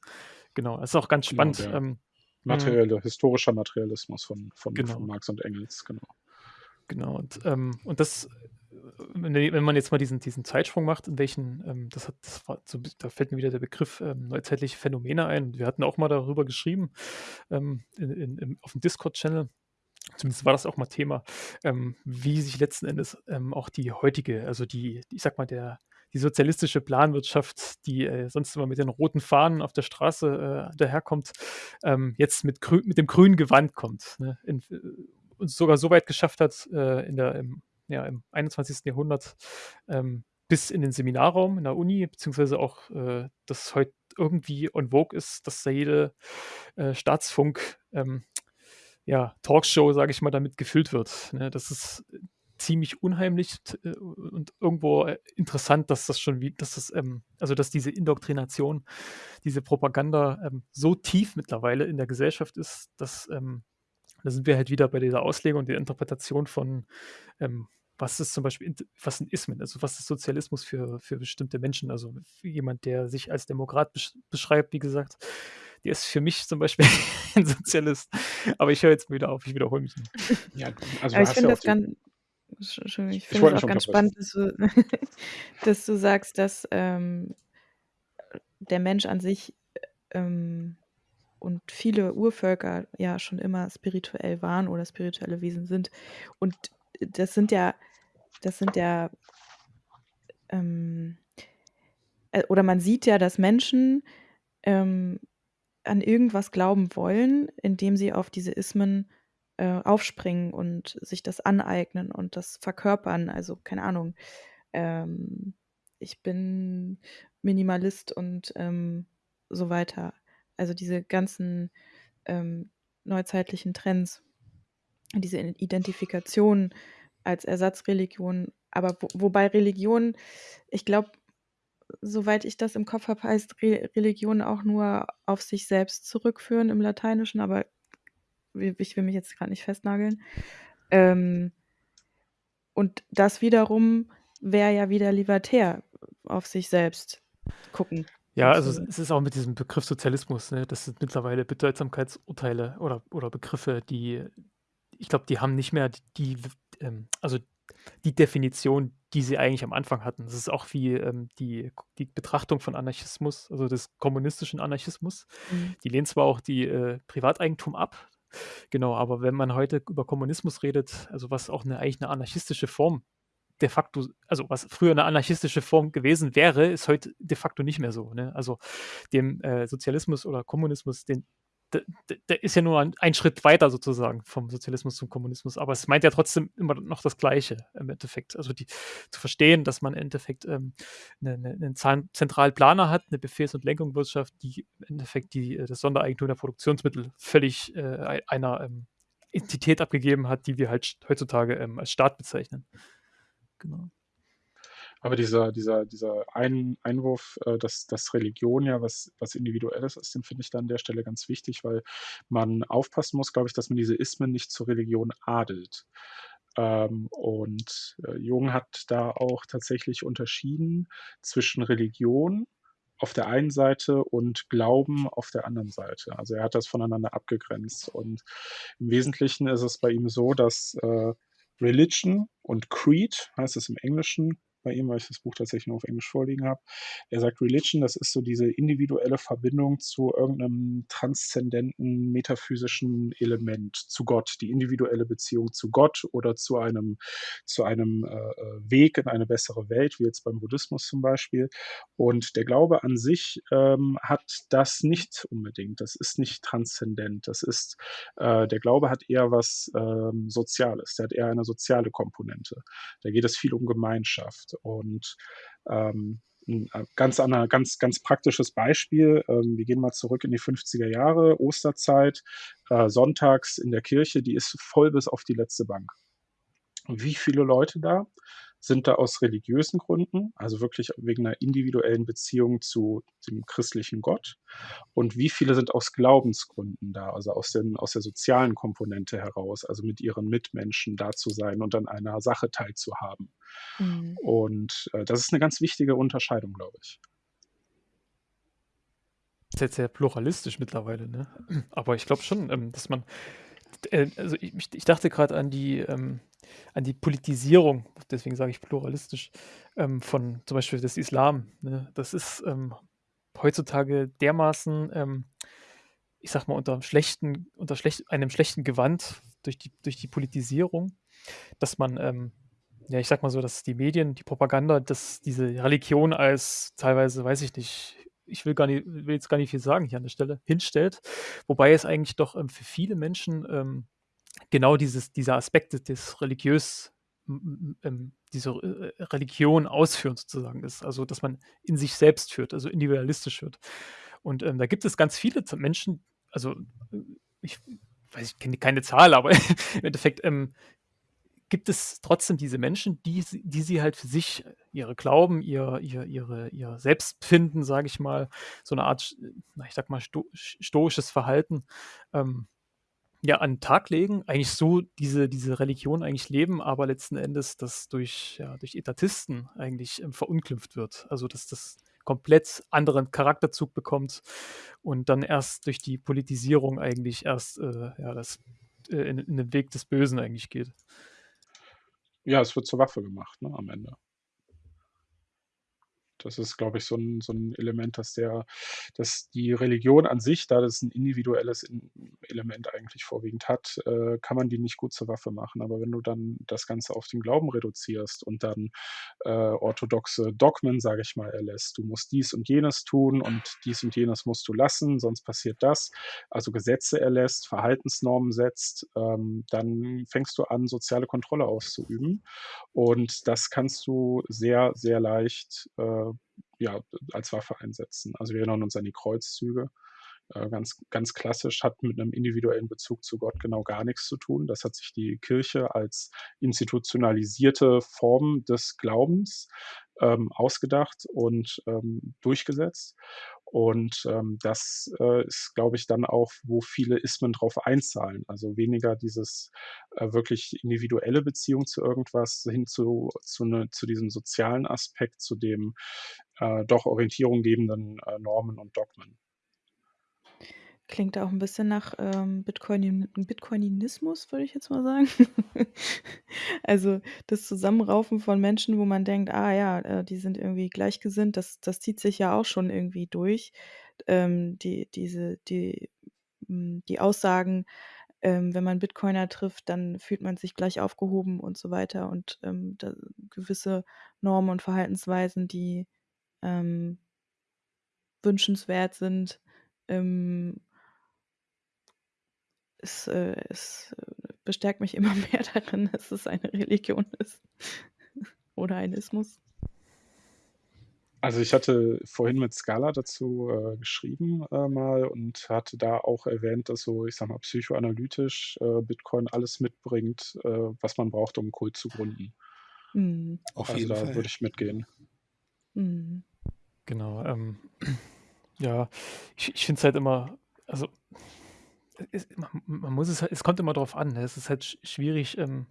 Genau, das ist auch ganz genau, spannend. Genau, ähm, Materielle, historischer Materialismus von, von, genau. von Marx und Engels, genau. Genau, und, ähm, und das, wenn man jetzt mal diesen, diesen Zeitsprung macht, in welchen, ähm, das hat, das war so, da fällt mir wieder der Begriff ähm, neuzeitliche Phänomene ein. Wir hatten auch mal darüber geschrieben ähm, in, in, auf dem Discord-Channel zumindest war das auch mal Thema, ähm, wie sich letzten Endes ähm, auch die heutige, also die, ich sag mal, der, die sozialistische Planwirtschaft, die äh, sonst immer mit den roten Fahnen auf der Straße äh, daherkommt, ähm, jetzt mit, grün, mit dem grünen Gewand kommt. Ne? In, äh, und sogar so weit geschafft hat, äh, in der, im, ja, im 21. Jahrhundert ähm, bis in den Seminarraum in der Uni, beziehungsweise auch, äh, dass heute irgendwie on vogue ist, dass da jede äh, Staatsfunk ähm, ja, Talkshow, sage ich mal, damit gefüllt wird. Ne? Das ist ziemlich unheimlich äh, und irgendwo äh, interessant, dass das schon wie, dass das, ähm, also dass diese Indoktrination, diese Propaganda ähm, so tief mittlerweile in der Gesellschaft ist, dass ähm, da sind wir halt wieder bei dieser Auslegung und der Interpretation von ähm, was ist zum Beispiel, was sind Ismen, also was ist Sozialismus für, für bestimmte Menschen, also jemand, der sich als Demokrat beschreibt, wie gesagt, der ist für mich zum Beispiel <laughs> ein Sozialist. Aber ich höre jetzt wieder auf, ich wiederhole mich. Ja, also Aber ich finde ja das ganz. Entschuldigung, ich Ich finde es auch nicht ganz spannend, dass du <laughs> dass du sagst, dass, ähm, der Mensch an sich, ähm, und viele Urvölker ja schon immer spirituell waren oder spirituelle Wesen sind. Und das sind ja das sind ja ähm, äh, oder man sieht ja, dass Menschen, ähm, an irgendwas glauben wollen, indem sie auf diese Ismen, äh, aufspringen und sich das aneignen und das verkörpern. Also, keine Ahnung, ähm, ich bin Minimalist und, ähm, so weiter. Also, diese ganzen, ähm, neuzeitlichen Trends, diese Identifikation als Ersatzreligion. Aber wo wobei Religion ich glaube, soweit ich das im Kopf habe, heißt Re Religion auch nur auf sich selbst zurückführen im Lateinischen, aber ich will mich jetzt grad nicht festnageln. Ähm und das wiederum wäre ja wieder libertär, auf sich selbst gucken, Ja, also es ist auch mit diesem Begriff Sozialismus, ne? Das sind mittlerweile Bedeutsamkeitsurteile oder oder Begriffe, die ich glaube, die haben nicht mehr die w ähm, also die Definition, die sie eigentlich am Anfang hatten. Das ist auch wie, ähm, die die Betrachtung von Anarchismus, also des kommunistischen Anarchismus. Mhm. Die lehnen zwar auch die, äh, Privateigentum ab, genau, aber wenn man heute über Kommunismus redet, also was auch 'ne eigentlich 'ne anarchistische Form de facto also was früher 'ne anarchistische Form gewesen wäre, ist heute de facto nicht mehr so, ne? Also, dem, äh, Sozialismus oder Kommunismus, den d d der ist ja nur ein ein Schritt weiter sozusagen vom Sozialismus zum Kommunismus, aber es meint ja trotzdem immer noch das Gleiche im Endeffekt. Also die zu verstehen, dass man im Endeffekt, ähm, 'ne 'ne 'nen zahn zentralen Planer hat, 'ne Befehls und Lenkungswirtschaft, die im Endeffekt die äh, das Sondereigentum der Produktionsmittel völlig, äh, ei einer, ähm, Entität abgegeben hat, die wir halt heutzutage, ähm, als Staat bezeichnen. Genau. Aber dieser dieser dieser Ein Einwurf, äh, dass dass Religion ja was was Individuelles ist, den finde ich da an der Stelle ganz wichtig, weil man aufpassen muss, glaube ich, dass man diese Ismen nicht zur Religion adelt. Ähm, und, äh, Jung hat da auch tatsächlich unterschieden zwischen Religion auf der einen Seite und Glauben auf der anderen Seite. Also, er hat das voneinander abgegrenzt und im Wesentlichen ist es bei ihm so, dass, äh, Religion und Creed heißt es im Englischen bei ihm, weil ich das Buch tatsächlich nur auf Englisch vorliegen habe. Er sagt, Religion, das ist so diese individuelle Verbindung zu irgend 'nem transzendenten metaphysischen Element, zu Gott, die individuelle Beziehung zu Gott oder zu einem zu einem, äh, äh, Weg in eine bessere Welt, wie jetzt beim Buddhismus zum Beispiel. Und der Glaube an sich, ähm, hat das nicht unbedingt. Das ist nicht transzendent. Das ist äh, der Glaube hat eher was, ähm, Soziales. Der hat eher eine soziale Komponente. Da geht es viel um Gemeinschaft und, ähm, äh, ganz aner ganz ganz praktisches Beispiel, ähm, wir gehen mal zurück in die 50er Jahre, Osterzeit, äh, sonntags in der Kirche, die ist voll bis auf die letzte Bank. Wie viele Leute da sind da aus religiösen Gründen, also wirklich wegen 'ner individuellen Beziehung zu dem christlichen Gott? Und wie viele sind aus Glaubensgründen da, also aus den aus der sozialen Komponente heraus, also mit ihren Mitmenschen da zu sein und an einer Sache teilzuhaben? Mhm. Und, äh, das ist 'ne ganz wichtige Unterscheidung, glaube ich. Ist jetzt sehr pluralistisch mittlerweile, ne? Aber ich glaube schon, ähm, dass man äh, also ich ich dachte grad an die ähm, an die Politisierung, deswegen sage ich pluralistisch, ähm, von zum Beispiel des Islam, ne? Das ist, ähm, heutzutage dermaßen, ähm, ich sage mal, unterm schlechten unter schlecht einem schlechten Gewand durch die durch die Politisierung, dass man, ähm ja, ich sage mal so, dass die Medien, die Propaganda, dass diese Religion als teilweise, weiß ich nicht ich will gar ni will jetzt gar nicht viel sagen hier an der Stelle, hinstellt, wobei es eigentlich doch, ähm, für viele Menschen, ähm, genau dieses dieser Aspekt des religiös ähm, diese, äh, Religion ausführen sozusagen ist, also dass man in sich selbst führt, also individualistisch führt. Und, ähm, da gibt es ganz viele Menschen, also, äh, ich weiß ich kenne keine Zahl, aber <laughs> im Endeffekt, ähm, gibt es trotzdem diese Menschen, die die sie halt für sich, ihre Glauben, ihr ihr ihre ihr Selbstfinden, sage ich mal, so 'ne Art, ich sage mal, sto stoisches Verhalten, ähm, ja, an 'n Tag legen, eigentlich so diese diese Religion eigentlich leben, aber letzten Endes das durch ja, durch Etatisten eigentlich, ähm, verunglimpft wird. Also, dass das komplett anderen Charakterzug bekommt und dann erst durch die Politisierung eigentlich erst, äh, ja, das, äh, in in den Weg des Bösen eigentlich geht. Ja, es wird zur Waffe gemacht, ne, am Ende. Das ist, glaube ich, so 'n so 'n Element, dass der dass die Religion an sich, da das 'n individuelles in Element eigentlich vorwiegend hat, äh, kann man die nicht gut zur Waffe machen. Aber wenn du dann das Ganze auf den Glauben reduzierst und dann, äh, orthodoxe Dogmen, sage ich mal, erlässt, du musst dies und jenes tun und dies und jenes musst du lassen, sonst passiert das, also Gesetze erlässt, Verhaltensnormen setzt, ähm, dann fängst du an, soziale Kontrolle auszuüben. Und das kannst du sehr, sehr leicht, äh, ja, als Waffe einsetzen. Also, wir erinnern uns an die Kreuzzüge. Äh, ganz ganz klassisch, hat mit 'nem individuellen Bezug zu Gott genau gar nix zu tun. Das hat sich die Kirche als institutionalisierte Form des Glaubens, ähm, ausgedacht und, ähm, durchgesetzt. Und, ähm, das, äh, ist, glaube ich, dann auch, wo viele Ismen drauf einzahlen. Also, weniger dieses, äh, wirklich individuelle Beziehung zu irgendwas hin zu zu 'ne zu diesem sozialen Aspekt, zu dem, äh, doch Orientierung gebenden, äh, Normen und Dogmen. Klingt auch 'n bisschen nach, ähm, Bitcoinin Bitcoininismus, würde ich jetzt mal sagen. <laughs> Also, das Zusammenraufen von Menschen, wo man denkt: „Ah ja, äh, die sind irgendwie gleichgesinnt“, das das zieht sich ja auch schon irgendwie durch. Ähm, die diese die hm, die Aussagen, ähm, wenn man Bitcoiner trifft, dann fühlt man sich gleich aufgehoben und so weiter und, ähm, da gewisse Normen und Verhaltensweisen, die, ähm wünschenswert sind, ähm es, äh es, äh, bestärkt mich immer <laughs> mehr darin, dass es eine Religion ist <laughs> oder ein Ismus. Also, ich hatte vorhin mit Scala dazu, äh, geschrieben, äh, mal und hatte da auch erwähnt, dass so, ich sage mal, psychoanalytisch, äh, Bitcoin alles mitbringt, äh, was man braucht, um 'n Kult zu gründen. Mhm. Auf Also, jeden da Fall. würde ich mitgehen. Mhm. Genau, ähm, <clears throat> ja, ich ich finde es halt immer also, es man muss es es kommt immer drauf an, ne? Es ist halt sch schwierig, ähm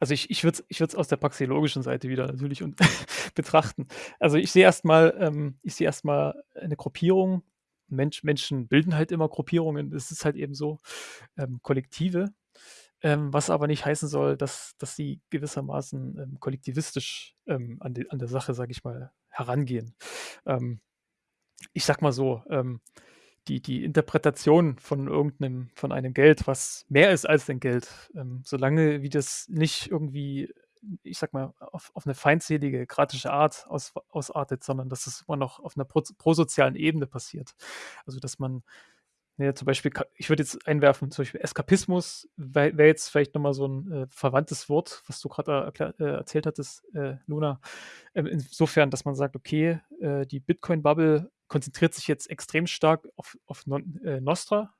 also, ich ich würde es ich es aus der praxeologischen Seite wieder natürlich und <laughs> betrachten. Also, ich sehe erst mal ähm, ich erst eine Gruppierung. Mensch Menschen bilden halt immer Gruppierungen. Das ist halt eben so, ähm, Kollektive, ähm, was aber nicht heißen soll, dass dass sie gewissermaßen, ähm, kollektivistisch, ähm, an de an der Sache, sage ich mal, herangehen. Ähm, ich sage mal so, ähm, die die Interpretation von irgend 'nem von einem Geld, was mehr ist als ein Geld, ähm, solange wie das nicht irgendwie, ich sage mal, auf auf 'ne feindselige, kratische Art aus ausartet, sondern dass es immer noch auf 'ner proz prosozialen Ebene passiert. Also, dass man ja, zum Beispiel ich würde jetzt einwerfen, zum Beispiel Eskapismus wär wäre jetzt vielleicht noch mal so 'n, äh, verwandtes Wort, was du da erklär äh, erzählt hattest, äh, Luna. Ähm, insofern, dass man sagt: „Okay, äh, die Bitcoin-Bubble konzentriert sich jetzt extrem stark auf auf Non äh, Nostra,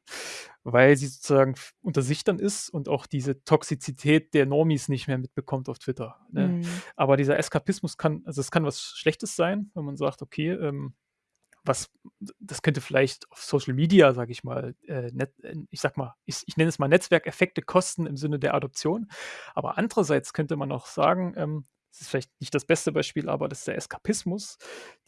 weil sie sozusagen unter sich dann ist und auch diese Toxizität der Normis nicht mehr mitbekommt auf Twitter“, ne? Mhm. Aber dieser Eskapismus kann also, es kann was Schlechtes sein, wenn man sagt: „Okay, ähm, was das könnte vielleicht auf Social Media, sage ich mal, äh, net äh, ich sage mal, ich ich nenne es mal Netzwerkeffekte kosten im Sinne der Adoption.“ Aber andererseits könnte man auch sagen, ähm, das ist vielleicht nicht das beste Beispiel, aber dass der Eskapismus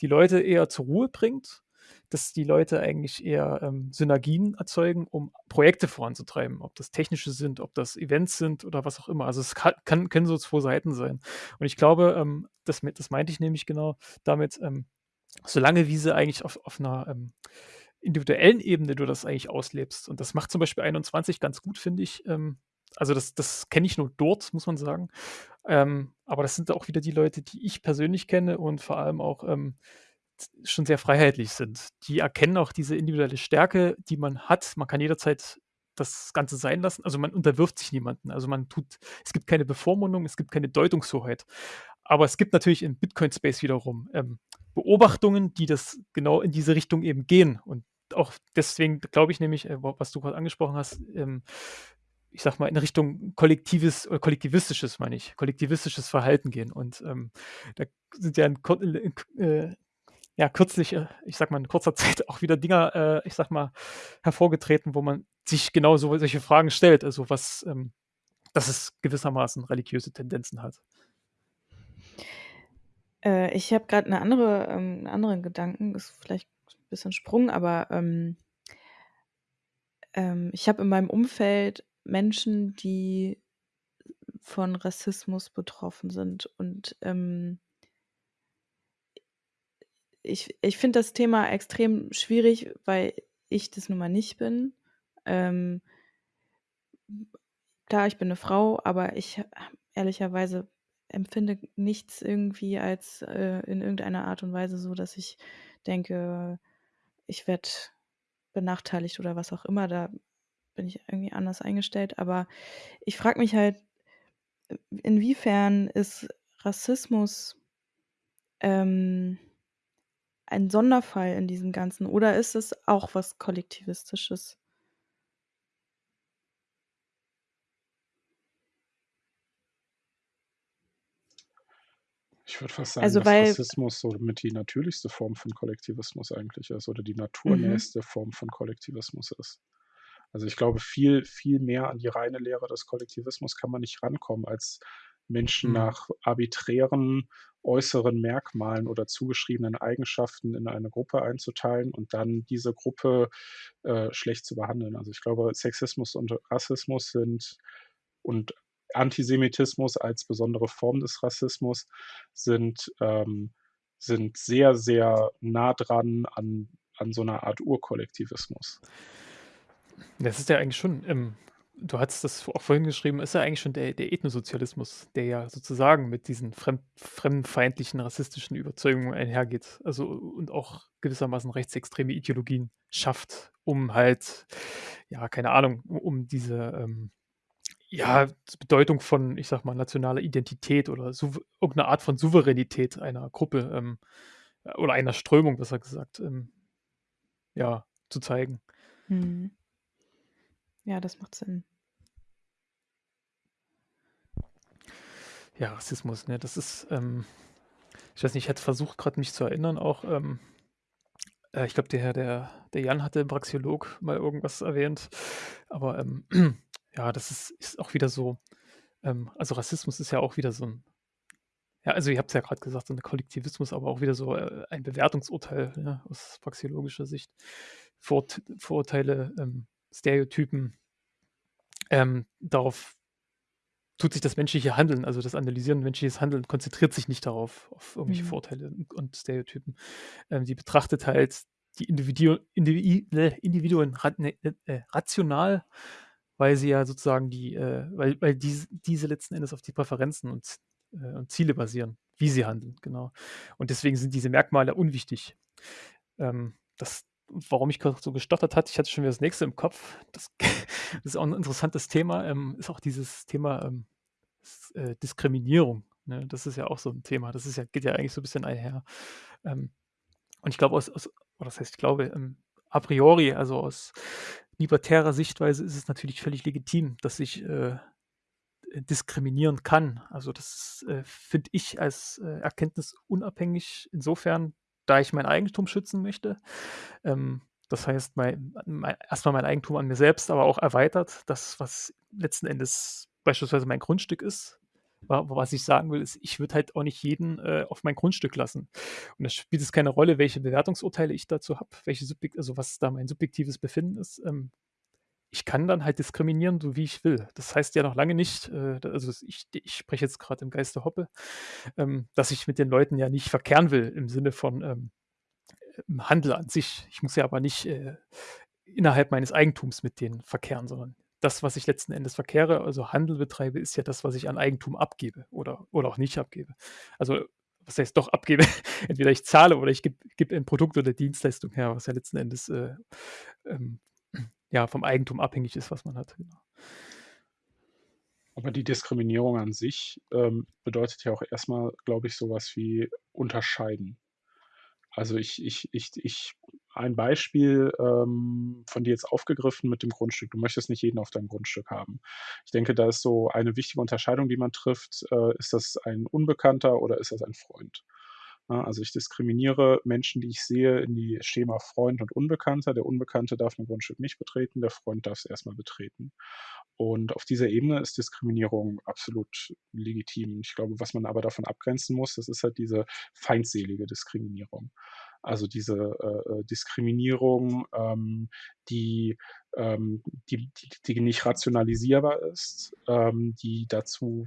die Leute eher zur Ruhe bringt, dass die Leute eigentlich eher, ähm, Synergien erzeugen, um Projekte voranzutreiben, ob das technische sind, ob das Events sind oder was auch immer. Also, es ka kann können so 2 Seiten sein. Und ich glaube, ähm, das das meinte ich nämlich genau damit, ähm, solange wie sie eigentlich auf auf 'ner, ähm, individuellen Ebene du das eigentlich auslebst. Und das macht zum Beispiel 21 ganz gut, finde ich. Ähm, also, das das kenne ich nur dort, muss man sagen. Ähm, aber das sind auch wieder die Leute, die ich persönlich kenne und vor allem auch, ähm, schon sehr freiheitlich sind. Die erkennen auch diese individuelle Stärke, die man hat. Man kann jederzeit das Ganze sein lassen. Also, man unterwirft sich niemanden. Also, man tut es gibt keine Bevormundung, es gibt keine Deutungshoheit. Aber es gibt natürlich im Bitcoin-Space wiederum, ähm, Beobachtungen, die das genau in diese Richtung eben gehen. Und auch deswegen glaube ich nämlich, äh, wa was du grad angesprochen hast, ähm, ich sage mal, in Richtung kollektives oder kollektivistisches, meine ich, kollektivistisches Verhalten gehen. Und, ähm, da sind ja in äh, ja, kürzlich, äh, ich sage mal, in kurzer <laughs> Zeit auch wieder Dinger, äh, ich sage mal, hervorgetreten, wo man sich genau so solche Fragen stellt. Also, was, ähm dass es gewissermaßen religiöse Tendenzen hat. Äh, ich habe grad 'ne andere ähm, 'n anderen Gedanken, ist vielleicht 'n bisschen Sprung, aber, ähm ähm, ich habe in meinem Umfeld Menschen, die von Rassismus betroffen sind. Und ähm, ich, ich finde das Thema extrem schwierig, weil ich das nun mal nicht bin. Ähm, klar, ich bin eine Frau, aber ich ehrlicherweise empfinde nichts irgendwie als äh, in irgendeiner Art und Weise so, dass ich denke, ich werde benachteiligt oder was auch immer. Da bin ich irgendwie anders eingestellt. Aber ich frage mich halt, inwiefern ist Rassismus ähm, ein Sonderfall in diesem Ganzen oder ist es auch was Kollektivistisches? Ich würde fast sagen, Also dass Rassismus so mit die natürlichste Form von Kollektivismus eigentlich ist oder die mhm, naturnächste Form von Kollektivismus ist. Also ich glaube, viel, viel mehr an die reine Lehre des Kollektivismus kann man nicht rankommen, als Menschen Mhm. nach arbiträren äußeren Merkmalen oder zugeschriebenen Eigenschaften in eine Gruppe einzuteilen und dann diese Gruppe äh, schlecht zu behandeln. Also ich glaube, Sexismus und Rassismus sind und Antisemitismus als besondere Form des Rassismus sind, ähm, sind sehr, sehr nah dran an, an so einer Art Urkollektivismus. Das ist ja eigentlich schon, ähm, du hattest das auch vorhin geschrieben, ist ja eigentlich schon der, der Ethnosozialismus, der ja sozusagen mit diesen fremd, fremdenfeindlichen, rassistischen Überzeugungen einhergeht. Also und auch gewissermaßen rechtsextreme Ideologien schafft, um halt, ja, keine Ahnung, um, diese ähm, ja, Bedeutung von, ich sag mal, nationaler Identität oder irgendeine Art von Souveränität einer Gruppe ähm, oder einer Strömung, besser gesagt, ähm, ja, zu zeigen. mhm. Ja, das macht Sinn. Ja, Rassismus, ne, das ist, ähm, ich weiß nicht, ich hätte versucht, gerade mich zu erinnern, auch, ähm, äh, ich glaube, der, Herr- der, der Jan hatte im Praxiolog mal irgendwas erwähnt, aber ähm, <clears throat> ja, das ist, ist auch wieder so, ähm, also Rassismus ist ja auch wieder so ein, ja, also ihr habt es ja gerade gesagt, so ein Kollektivismus, aber auch wieder so äh, ein Bewertungsurteil ja, aus praxiologischer Sicht. Vorurt Vorurteile, ähm, Stereotypen, ähm, darauf tut sich das menschliche Handeln, also das Analysieren menschliches Handeln, konzentriert sich nicht darauf, auf irgendwelche Mhm. Vorurteile und- Stereotypen. Ähm, die betrachtet halt die Individu Indivi äh, Individuen ra ne, äh, rational, weil sie ja sozusagen die, äh, weil, weil diese, diese letzten Endes auf die Präferenzen und, äh, und Ziele basieren, wie sie handeln, genau. Und deswegen sind diese Merkmale unwichtig. Ähm, das, warum ich so gestottert hatte, ich hatte schon wieder das nächste im Kopf. Das, <laughs> das ist auch ein interessantes Thema, ähm, ist auch dieses Thema ähm, s- äh, Diskriminierung. Ne? Das ist ja auch so ein Thema. Das ist ja, geht ja eigentlich so ein bisschen einher. Ähm, und ich glaube, aus, aus oder das heißt, ich glaube, ähm, a priori, also aus libertärer Sichtweise ist es natürlich völlig legitim, dass ich äh, äh, diskriminieren kann. Also das äh, finde ich als äh, Erkenntnis unabhängig insofern, da ich mein Eigentum schützen möchte. Ähm, das heißt, mein, mein, erstmal mein Eigentum an mir selbst, aber auch erweitert. Das, was letzten Endes beispielsweise mein Grundstück ist. wa- Was ich sagen will, ist, ich würde halt auch nicht jeden äh, auf mein Grundstück lassen. Und da spielt es keine Rolle, welche Bewertungsurteile ich dazu habe, also was da mein subjektives Befinden ist. Ähm, ich kann dann halt diskriminieren, so wie ich will. Das heißt ja noch lange nicht, äh, also ich, ich spreche jetzt gerade im Geiste Hoppe, ähm, dass ich mit den Leuten ja nicht verkehren will im Sinne von ähm, im Handel an sich. Ich muss ja aber nicht äh, innerhalb meines Eigentums mit denen verkehren, sondern das, was ich letzten Endes verkehre, also Handel betreibe, ist ja das, was ich an Eigentum abgebe oder, oder auch nicht abgebe. Also was heißt doch abgebe? <laughs> Entweder ich zahle oder ich gebe geb ein Produkt oder Dienstleistung her, was ja letzten Endes äh, ähm, ja, vom Eigentum abhängig ist, was man hat. Genau. Aber die Diskriminierung an sich ähm, bedeutet ja auch erstmal, glaube ich, sowas wie unterscheiden. Also ich, ich, ich, ich, ein Beispiel ähm, von dir jetzt aufgegriffen mit dem Grundstück. Du möchtest nicht jeden auf deinem Grundstück haben. Ich denke, da ist so eine wichtige Unterscheidung, die man trifft. Äh, ist das ein Unbekannter oder ist das ein Freund? Ja, also ich diskriminiere Menschen, die ich sehe, in die Schema Freund und Unbekannter. Der Unbekannte darf ein Grundstück nicht betreten, der Freund darf es erstmal betreten. Und auf dieser Ebene ist Diskriminierung absolut legitim. Ich glaube, was man aber davon abgrenzen muss, das ist halt diese feindselige Diskriminierung. Also diese äh, äh Diskriminierung, ähm, die, ähm, die, die, die nicht rationalisierbar ist, ähm, die dazu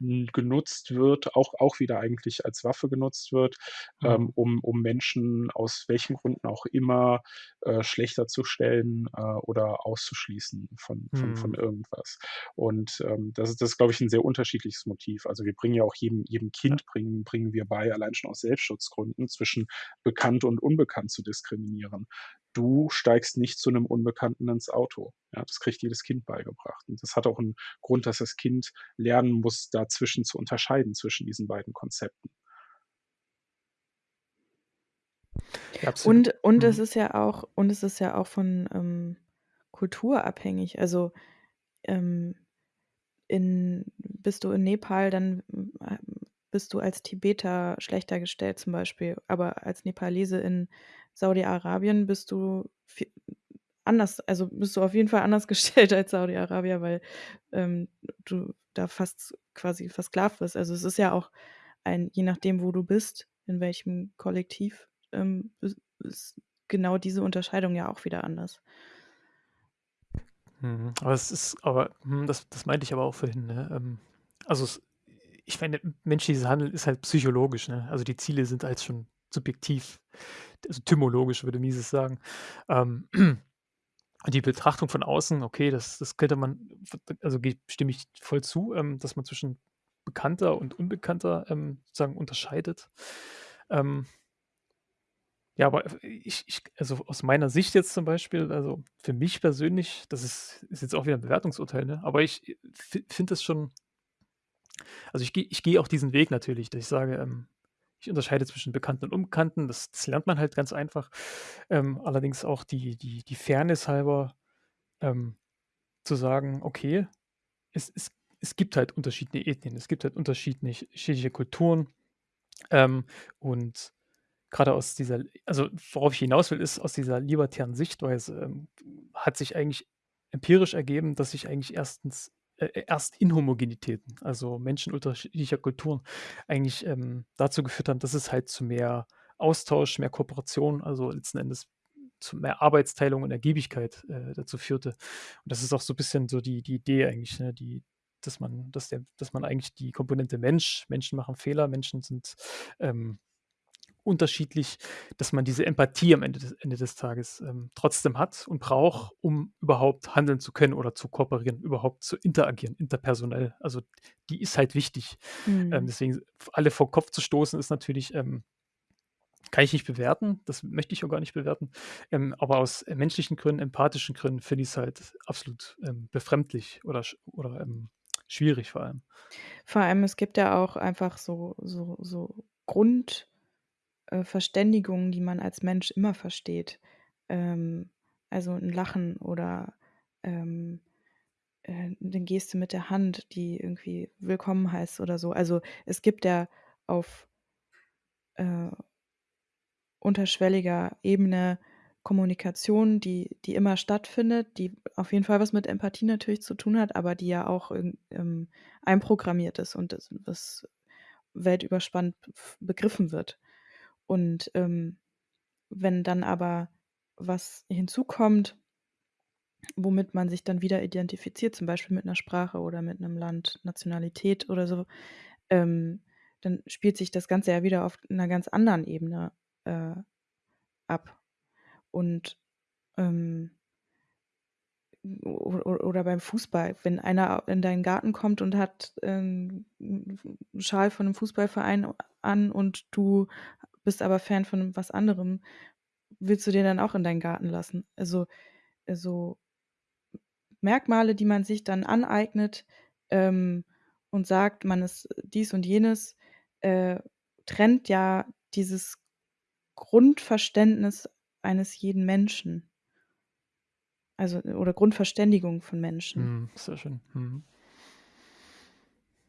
genutzt wird, auch, auch wieder eigentlich als Waffe genutzt wird, Mhm. ähm, um, um Menschen aus welchen Gründen auch immer äh, schlechter zu stellen äh, oder auszuschließen von, von, von Mhm. irgendwas. Und ähm, das ist, das ist, glaube ich, ein sehr unterschiedliches Motiv. Also wir bringen ja auch jedem, jedem. Kind bringen, bringen wir bei, allein schon aus Selbstschutzgründen, zwischen bekannt und unbekannt zu diskriminieren. Du steigst nicht zu einem Unbekannten ins Auto. Ja, das kriegt jedes Kind beigebracht. Und das hat auch einen Grund, dass das Kind lernen muss, dazwischen zu unterscheiden, zwischen diesen beiden Konzepten. Absolut. Und und es Mhm. ist ja auch und es ist ja auch von, ähm, Kultur abhängig. Also, ähm, in bist du in Nepal, dann, ähm, bist du als Tibeter schlechter gestellt zum Beispiel, aber als Nepalese in Saudi-Arabien bist du anders also, bist du auf jeden Fall anders <laughs> gestellt als Saudi-Arabier, weil, ähm, du da fast quasi versklavt wirst. Also, es ist ja auch ein je nachdem, wo du bist, in welchem Kollektiv, ähm, is ist genau diese Unterscheidung ja auch wieder anders. Mhm. Aber es ist aber hm, das das meinte ich aber auch vorhin, ne? Ähm, also es ich meine, menschliches Handeln ist halt psychologisch, ne? Also die Ziele sind halt schon subjektiv, also tymologisch, würde Mises sagen. Ähm, <clears throat> die Betrachtung von außen, okay, das das könnte man also stimme ich voll zu, ähm, dass man zwischen bekannter und unbekannter, ähm, sozusagen unterscheidet. Ähm ja, aber ich ich also aus meiner Sicht jetzt zum Beispiel, also für mich persönlich, das ist ist jetzt auch wieder 'n Bewertungsurteil, ne, aber ich, äh, fi finde das schon also ich gehe ich gehe auch diesen Weg natürlich, dass ich sage, ähm, ich unterscheide zwischen Bekannten und Unbekannten. Das das lernt man halt ganz einfach. Ähm, allerdings auch die die die Fairness halber, ähm, zu sagen: „Okay, es es es gibt halt unterschiedliche Ethnien, es gibt halt unterschiedliche Kulturen.“ Ähm, und grade aus dieser also worauf ich hinaus will, ist aus dieser libertären Sichtweise, ähm, hat sich eigentlich empirisch ergeben, dass sich eigentlich erstens äh, erst Inhomogenitäten, also Menschen unterschiedlicher Kulturen eigentlich, ähm, dazu geführt haben, dass es halt zu mehr Austausch, mehr Kooperation, also letzten Endes zu mehr Arbeitsteilung und Ergiebigkeit, äh, dazu führte. Und das ist auch so bisschen so die die Idee eigentlich, ne, die dass man dass der dass man eigentlich die Komponente Mensch Menschen machen Fehler, Menschen sind, ähm, unterschiedlich, dass man diese Empathie am Ende des Ende des Tages, ähm, trotzdem hat und braucht, um überhaupt handeln zu können oder zu kooperieren, überhaupt zu interagieren, interpersonell. Also, die ist halt wichtig. Ähm, Mhm. deswegen alle vor Kopf zu stoßen, ist natürlich, ähm kann ich nicht bewerten, das möchte ich auch gar nicht bewerten. Ähm, aber aus, äh, menschlichen Gründen, empathischen Gründen finde ich's halt absolut, ähm, befremdlich oder oder, ähm, schwierig vor allem. Vor allem, es gibt ja auch einfach so so so Grund äh, Verständigungen, die man als Mensch immer versteht. Ähm, also 'n Lachen oder, ähm, äh, 'ne Geste mit der Hand, die irgendwie willkommen heißt oder so. Also, es gibt ja auf äh unterschwelliger Ebene Kommunikation, die die immer stattfindet, die auf jeden Fall was mit Empathie natürlich zu tun hat, aber die ja auch ähm, einprogrammiert ist und das was weltüberspannend begriffen wird. Und, ähm, wenn dann aber was hinzukommt womit man sich dann wieder identifiziert, zum Beispiel mit 'ner Sprache oder mit 'nem Land, Nationalität oder so, ähm, dann spielt sich das Ganze ja wieder auf 'ner ganz anderen Ebene, äh, ab. Und, ähm oder beim Fußball, wenn einer in deinen Garten kommt und hat, ähm, 'n 'n Schal von 'nem Fußballverein an und du bist aber Fan von was anderem, willst du den dann auch in deinen Garten lassen? Also, äh, so Merkmale, die man sich dann aneignet, ähm, und sagt, man ist dies und jenes, äh, trennt ja dieses Grundverständnis eines jeden Menschen. Also oder Grundverständigung von Menschen. Mhm, sehr schön. Mhm.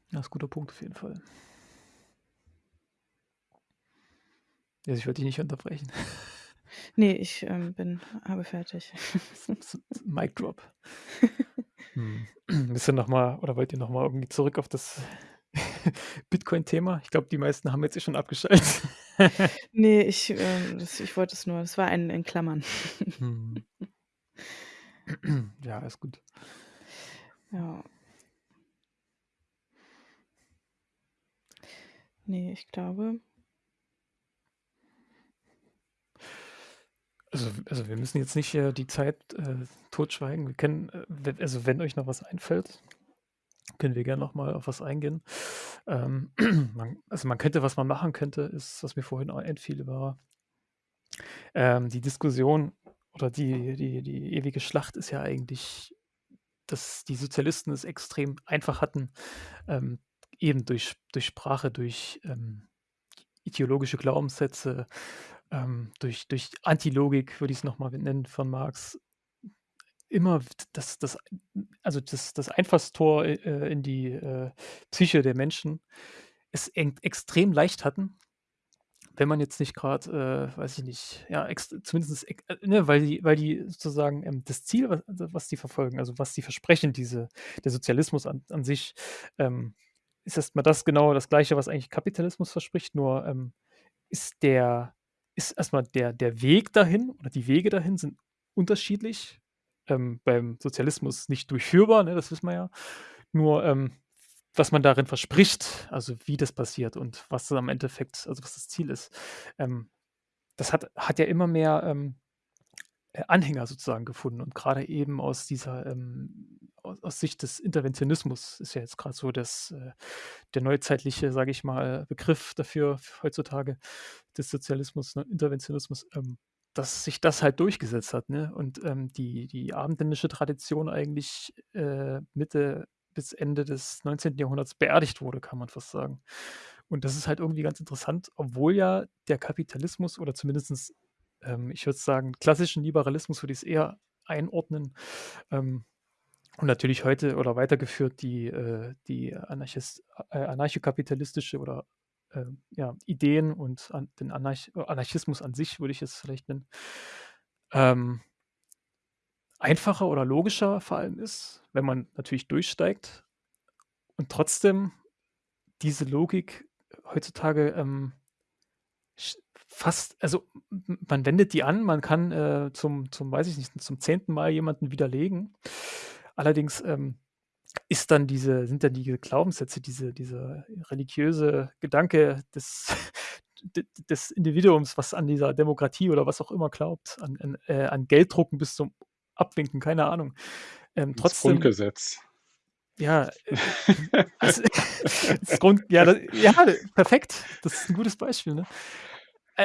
Ja, ist guter Punkt auf jeden Fall. Ja, ich wollte dich nicht unterbrechen. <laughs> Ne, ich, ähm, bin habe fertig. <laughs> Mic Drop. Mhm. <laughs> <clears throat> Willst du noch mal oder wollt ihr noch mal irgendwie zurück auf das Bitcoin-Thema? Ich glaube, die meisten haben jetzt eh schon abgeschaltet. Ne, ich, äh das ich wollte es nur es war ein in Klammern. Mhm. <clears throat> Ja, ist gut. Ja. Ne, ich glaube Also also, wir müssen jetzt nicht, äh, die Zeit, äh, totschweigen. Wir können, äh, we also, wenn euch noch was einfällt, können wir gerne noch mal auf was eingehen. Ähm, <clears throat> man also, man könnte was man machen könnte, ist, was mir vorhin auch einfiel, war ähm, die Diskussion oder die die die ewige Schlacht ist ja eigentlich, dass die Sozialisten es extrem einfach hatten, ähm, eben durch durch Sprache, durch, ähm, ideologische Glaubenssätze, ähm, durch durch Antilogik, würde ich's noch mal nennen, von Marx. Immer das das also, das das Einfallstor, äh, in die, äh, Psyche der Menschen es eng extrem leicht hatten, wenn man jetzt nicht grad, äh, weiß ich nicht, ja, ex zumindest äh, ne, weil die weil die sozusagen, ähm, das Ziel, wa was die verfolgen, also, was die versprechen, diese der Sozialismus an an sich, ähm, ist erst mal das genau das Gleiche, was eigentlich Kapitalismus verspricht, nur, ähm, ist der ist erst mal der der Weg dahin oder die Wege dahin sind unterschiedlich. Ähm, beim Sozialismus nicht durchführbar, ne, das wissen wir ja. Nur, ähm, was man darin verspricht, also, wie das passiert und was am Endeffekt also, was das Ziel ist, ähm, das hat hat ja immer mehr, ähm, äh, Anhänger sozusagen gefunden und grade eben aus dieser, ähm au aus Sicht des Interventionismus ist ja jetzt grad so das, äh der neuzeitliche, sage ich mal, Begriff dafür heutzutage des Sozialismus, ne, Interventionismus, ähm, dass sich das halt durchgesetzt hat, ne? Und, ähm, die die abendländische Tradition eigentlich, äh, Mitte bis Ende des 19. Jahrhunderts beerdigt wurde, kann man fast sagen. Und das ist halt irgendwie ganz interessant, obwohl ja der Kapitalismus oder zumindestens, ähm, ich würde sagen, klassischen Liberalismus würde ich's eher einordnen, ähm, und natürlich heute oder weitergeführt die, äh die äh, anarchokapitalistische oder, ähm, ja, Ideen und an den Anarch Anarchismus an sich würde ich es vielleicht nennen, ähm einfacher oder logischer vor allem ist, wenn man natürlich durchsteigt und trotzdem diese Logik heutzutage, ähm, fast also, m man wendet die an, man kann, äh, zum zum weiß ich nicht, zum 10. Mal jemanden widerlegen. Allerdings, ähm, ist dann diese sind dann die Glaubenssätze, diese dieser religiöse Gedanke des <laughs> des Individuums, was an dieser Demokratie oder was auch immer glaubt, an an äh, an Gelddrucken bis zum Abwinken, keine Ahnung. Ähm, Das trotzdem Grundgesetz. ja, äh, <laughs> also, <laughs> das Grund ja, da ja, perfekt. Das ist 'n gutes Beispiel, ne?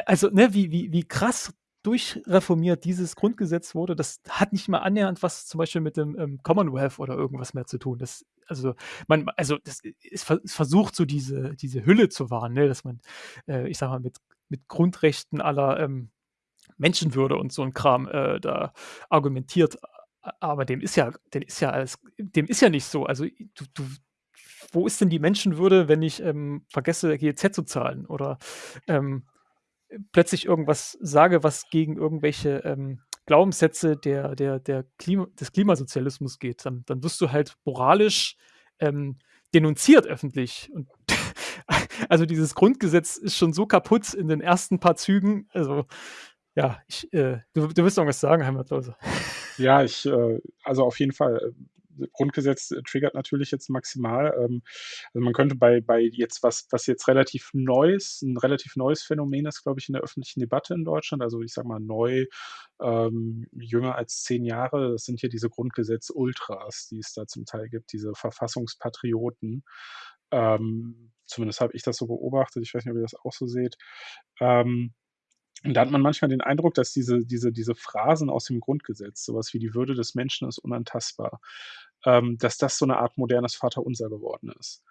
Also, ne, wie wie wie krass durchreformiert dieses Grundgesetz wurde, das hat nicht mal annähernd was zum Beispiel mit dem, ähm, Commonwealth oder irgendwas mehr zu tun. Das also, man also, das es ver es versucht so diese diese Hülle zu wahren, ne, dass man, äh, ich sage mal, mit mit Grundrechten aller, ähm, Menschenwürde und so 'n Kram, äh, da argumentiert. Aber dem ist ja dem ist ja alles dem ist ja nicht so. Also, du du wo ist denn die Menschenwürde, wenn ich, ähm, vergesse, GEZ zu zahlen oder, ähm, plötzlich irgendwas sage, was gegen irgendwelche, ähm, Glaubenssätze der der der Klima des Klimasozialismus geht, dann dann wirst du halt moralisch, ähm, denunziert öffentlich und <laughs> also, dieses Grundgesetz ist schon so kaputt in den ersten paar Zügen. Also, ja, ich, äh du du willst noch was sagen, Heimatlose? Ja, ich, äh also, auf jeden Fall, äh, Grundgesetz triggert natürlich jetzt maximal. Ähm, also, man könnte bei bei jetzt was was jetzt relativ Neues 'n relativ neues Phänomen ist, glaube ich, in der öffentlichen Debatte in Deutschland. Also, ich sage mal neu, ähm, jünger als 10 Jahre. Das sind hier diese Grundgesetz-Ultras, die es da zum Teil gibt, diese Verfassungspatrioten. Ähm, zumindest habe ich das so beobachtet. Ich weiß nicht, ob ihr das auch so seht. Ähm, und da hat man manchmal den Eindruck, dass diese diese diese Phrasen aus dem Grundgesetz, so was wie „Die Würde des Menschen ist unantastbar“, ähm, dass das so 'ne Art modernes Vaterunser geworden ist.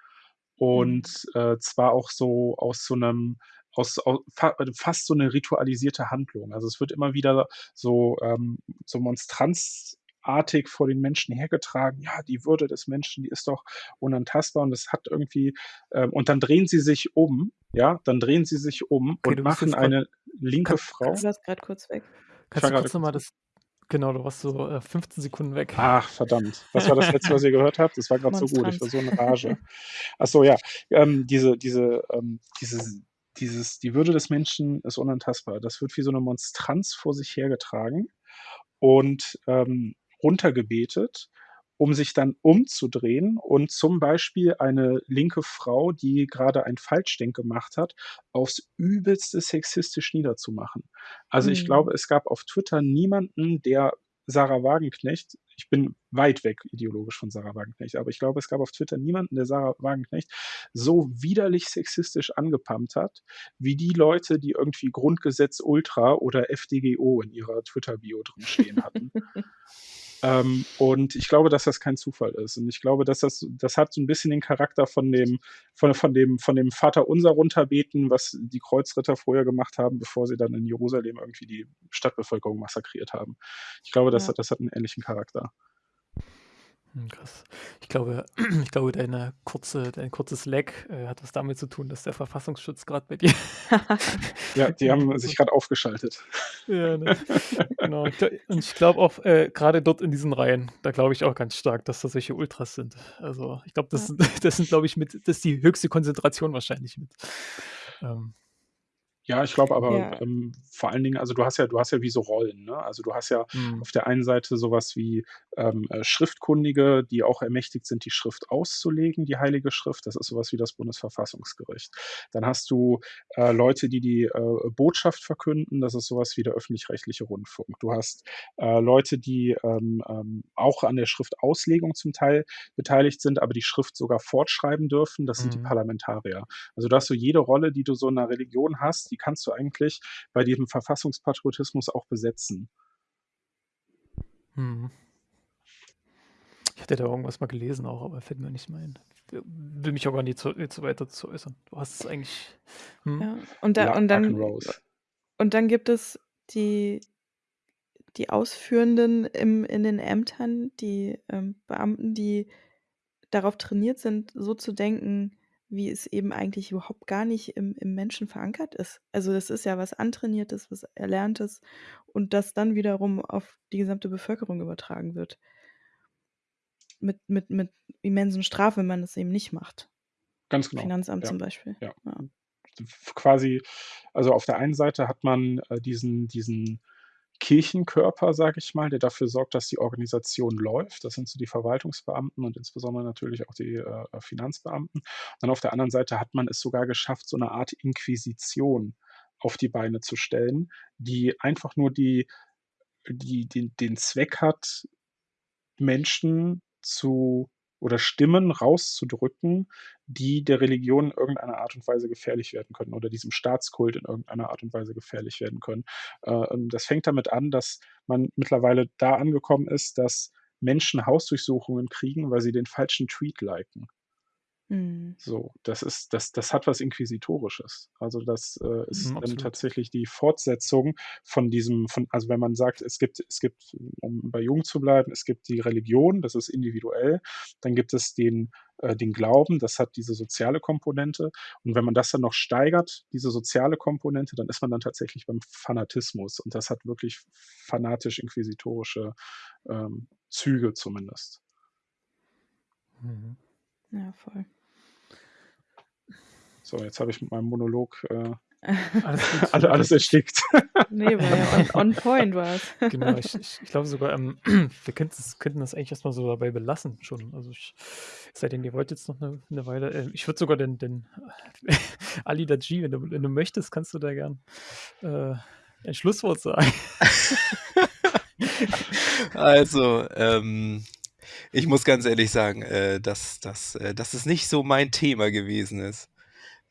Mhm. Und, äh, zwar auch so aus so 'nem aus au fa fast so 'ne ritualisierte Handlung. Also, es wird immer wieder so, ähm so monstranzartig vor den Menschen hergetragen: „Ja, die Würde des Menschen, die ist doch unantastbar.“ Und das hat irgendwie ähm, und dann drehen sie sich um, ja? Dann drehen sie sich um Okay, und machen eine linke kann Du Frau kannst warst grad kurz weg. Ich war kannst du kurz noch kurz mal weg. das genau, du warst so, äh, 15 Sekunden weg. Ach, verdammt. Was war das Letzte, was ihr <laughs> gehört habt? Das war grad so gut. Ich war so in Rage. Ach so, ja. Ähm, diese diese ähm, dieses dieses, die Würde des Menschen ist unantastbar. Das wird wie so eine Monstranz vor sich hergetragen und ähm, runtergebetet, um sich dann umzudrehen und zum Beispiel eine linke Frau, die gerade ein Falschdenk gemacht hat, aufs übelste sexistisch niederzumachen. Also ich Mhm. glaube, es gab auf Twitter niemanden, der Sarah Wagenknecht, ich bin weit weg ideologisch von Sarah Wagenknecht, aber ich glaube, es gab auf Twitter niemanden, der Sarah Wagenknecht so widerlich sexistisch angepumpt hat, wie die Leute, die irgendwie Grundgesetz Ultra oder FDGO in ihrer Twitter-Bio drin stehen hatten. <laughs> Ähm, und ich glaube, dass das kein Zufall ist. Und ich glaube, dass das, das hat so ein bisschen den Charakter von dem, von, von dem, von dem Vater unser runterbeten, was die Kreuzritter vorher gemacht haben, bevor sie dann in Jerusalem irgendwie die Stadtbevölkerung massakriert haben. Ich glaube, das, Ja. hat, das hat einen ähnlichen Charakter. Hm, krass. Ich glaube, <clears throat> ich glaube, deine kurze, dein kurzes Lag äh, hat was damit zu tun, dass der Verfassungsschutz gerade bei dir. <laughs> Ja, die <laughs> haben sich gerade aufgeschaltet. ja, ne? <laughs> Genau. Ich Und ich glaube auch, äh, gerade dort in diesen Reihen, da glaube ich auch ganz stark, dass das solche Ultras sind. Also ich glaube, das, Ja. sind- das sind, glaube ich, mit, das ist die höchste Konzentration wahrscheinlich mit. Ähm, Ja, ich glaube aber Ja. ähm, vor allen Dingen, also du hast ja, du hast ja wie so Rollen, ne? Also du hast ja hm, auf der einen Seite sowas wie ähm, äh, Schriftkundige, die auch ermächtigt sind, die Schrift auszulegen, die Heilige Schrift. Das ist sowas wie das Bundesverfassungsgericht. Dann hast du äh, Leute, die die äh, Botschaft verkünden. Das ist sowas wie der öffentlich-rechtliche Rundfunk. Du hast äh, Leute, die ähm, ähm, auch an der Schriftauslegung zum Teil beteiligt sind, aber die Schrift sogar fortschreiben dürfen. Das sind die Mhm. Parlamentarier. Also du hast so jede Rolle, die du so in einer Religion hast, die kannst du eigentlich bei diesem Verfassungspatriotismus auch besetzen. hm. Ich hatte da irgendwas mal gelesen auch, aber fällt mir nicht mehr ein. Will mich auch gar nicht so, jetzt so weiter zu äußern. Du hast es eigentlich. Hm? Ja. Und, da, Ja, und, dann, und dann gibt es die, die Ausführenden im, in den Ämtern, die ähm, Beamten, die darauf trainiert sind, so zu denken, wie es eben eigentlich überhaupt gar nicht im, im Menschen verankert ist. Also das ist ja was Antrainiertes, was Erlerntes und das dann wiederum auf die gesamte Bevölkerung übertragen wird. Mit, mit, mit immensen Strafen, wenn man das eben nicht macht. Ganz genau. Finanzamt Ja. zum Beispiel. Ja. Ja. quasi, also auf der einen Seite hat man äh, diesen, diesen Kirchenkörper, sage ich mal, der dafür sorgt, dass die Organisation läuft. Das sind so die Verwaltungsbeamten und insbesondere natürlich auch die äh, Finanzbeamten. Und dann auf der anderen Seite hat man es sogar geschafft, so eine Art Inquisition auf die Beine zu stellen, die einfach nur die, die, den, den Zweck hat, Menschen zu oder Stimmen rauszudrücken, die der Religion in irgendeiner Art und Weise gefährlich werden können oder diesem Staatskult in irgendeiner Art und Weise gefährlich werden können. Äh, das fängt damit an, dass man mittlerweile da angekommen ist, dass Menschen Hausdurchsuchungen kriegen, weil sie den falschen Tweet liken. Mhm. So, das ist, das, das hat was Inquisitorisches. Also das äh, ist Mhm, dann tatsächlich die Fortsetzung von diesem, von, also wenn man sagt, es gibt, es gibt, um bei Jung zu bleiben, es gibt die Religion, das ist individuell, dann gibt es den, äh, den Glauben, das hat diese soziale Komponente. Und wenn man das dann noch steigert, diese soziale Komponente, dann ist man dann tatsächlich beim Fanatismus. Und das hat wirklich fanatisch-inquisitorische ähm, Züge zumindest. Mhm. Ja, voll. So, jetzt habe ich mit meinem Monolog äh, <laughs> Alles gut. alle, alles erstickt. nee, war ja on, on point <laughs> war es. Genau, ich, ich, ich glaube sogar, ähm, <clears throat> wir könnten das, könnten das eigentlich erstmal so dabei belassen schon. Also ich, es sei denn, ihr wollt jetzt noch eine, eine Weile. ähm, ich würde sogar den, den <laughs> Ali Daji, wenn du, wenn du möchtest, kannst du da gern äh, ein Schlusswort sagen. Also, ähm, ich muss ganz ehrlich sagen, äh, dass, dass, äh, dass es nicht so mein Thema gewesen ist.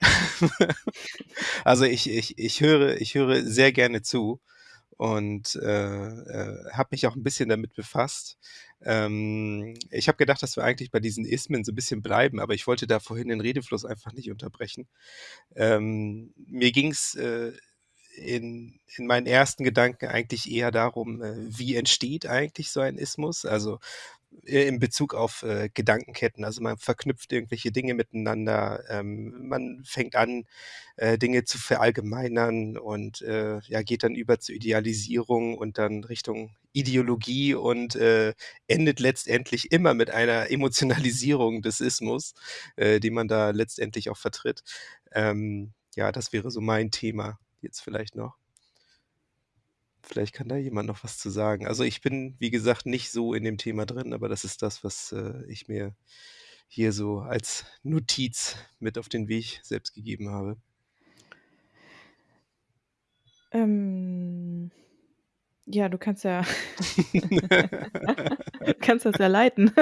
<laughs> also ich, ich, ich, höre, ich höre sehr gerne zu und äh, äh, habe mich auch ein bisschen damit befasst. Ähm, ich habe gedacht, dass wir eigentlich bei diesen Ismen so ein bisschen bleiben, aber ich wollte da vorhin den Redefluss einfach nicht unterbrechen. Ähm, mir ging es äh, in, in meinen ersten Gedanken eigentlich eher darum, äh, wie entsteht eigentlich so ein Ismus? Also in Bezug auf äh, Gedankenketten. Also man verknüpft irgendwelche Dinge miteinander, ähm, man fängt an, äh, Dinge zu verallgemeinern und äh, ja, geht dann über zur Idealisierung und dann Richtung Ideologie und äh, endet letztendlich immer mit einer Emotionalisierung des Ismus, äh, die man da letztendlich auch vertritt. Ähm, ja, das wäre so mein Thema jetzt vielleicht noch. Vielleicht kann da jemand noch was zu sagen. Also ich bin, wie gesagt, nicht so in dem Thema drin, aber das ist das, was äh, ich mir hier so als Notiz mit auf den Weg selbst gegeben habe. Ähm, ja, du kannst ja <laughs> <laughs> kannst das ja leiten.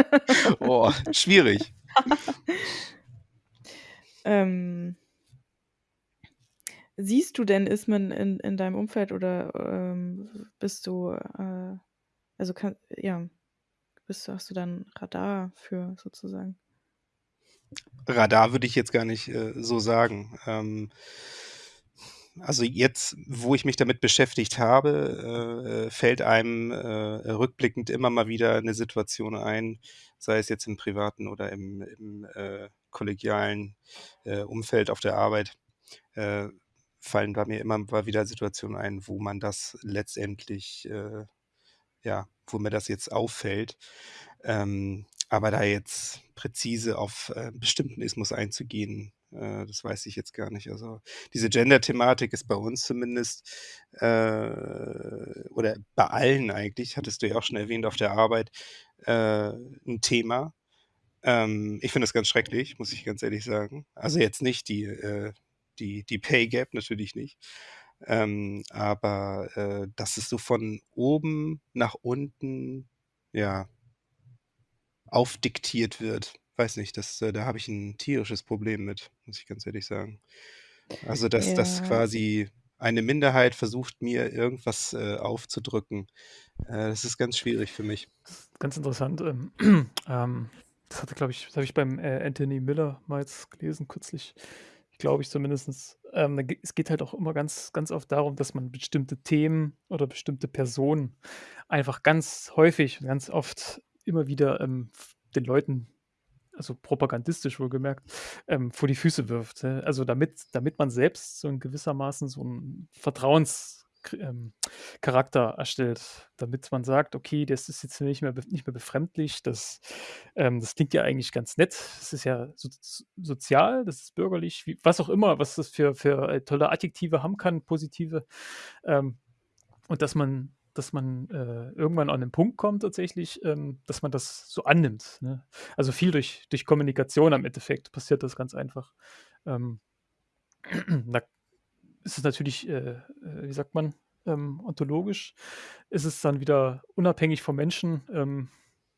oh, schwierig. <laughs> ähm, siehst du denn Ismen in, in deinem Umfeld oder ähm, bist du, äh, also kann, ja, bist du, hast du dann Radar für sozusagen? Radar würde ich jetzt gar nicht äh, so sagen. Ähm, also jetzt, wo ich mich damit beschäftigt habe, äh, fällt einem äh, rückblickend immer mal wieder eine Situation ein, sei es jetzt im privaten oder im, im äh, kollegialen äh, Umfeld auf der Arbeit, äh, fallen bei mir immer mal wieder Situationen ein, wo man das letztendlich, äh, ja, wo mir das jetzt auffällt. Ähm, aber da jetzt präzise auf äh, bestimmten Ismus einzugehen, äh, das weiß ich jetzt gar nicht. Also diese Gender-Thematik ist bei uns zumindest, äh, oder bei allen eigentlich, hattest du ja auch schon erwähnt, auf der Arbeit, äh, ein Thema. Ähm, ich finde das ganz schrecklich, muss ich ganz ehrlich sagen. Also jetzt nicht die, äh, die, die Pay Gap, natürlich nicht. Ähm, aber äh, dass es so von oben nach unten, ja, aufdiktiert wird. Weiß nicht, das, äh, da habe ich ein tierisches Problem mit, muss ich ganz ehrlich sagen. Also, dass dass Ja. quasi eine Minderheit versucht, mir irgendwas, äh, aufzudrücken, äh, das ist ganz schwierig für mich. Das ist ganz interessant. Ähm, <clears throat> ähm, das hatte, glaube ich, das habe ich beim äh, Anthony Miller mal jetzt gelesen, kürzlich, glaube ich zumindest. Ähm, es geht halt auch immer ganz, ganz oft darum, dass man bestimmte Themen oder bestimmte Personen einfach ganz häufig und ganz oft immer wieder ähm, den Leuten, also propagandistisch wohlgemerkt, ähm, vor die Füße wirft. äh. Also damit, damit man selbst so in gewissermaßen so einen Vertrauens ähm, Charakter erstellt, damit man sagt, okay, das ist jetzt nicht mehr, nicht mehr befremdlich, das, ähm, das klingt ja eigentlich ganz nett, das ist ja so, so- sozial, das ist bürgerlich, wie, was auch immer, was das für, für äh, tolle Adjektive haben kann, positive, ähm, und dass man, dass man äh, irgendwann an den Punkt kommt tatsächlich, ähm, dass man das so annimmt. Ne? Also viel durch, durch Kommunikation am Endeffekt passiert das ganz einfach. Ähm, <clears throat> da ist es natürlich, äh, äh, wie sagt man, ähm, ontologisch, ist es dann wieder unabhängig vom Menschen, ähm,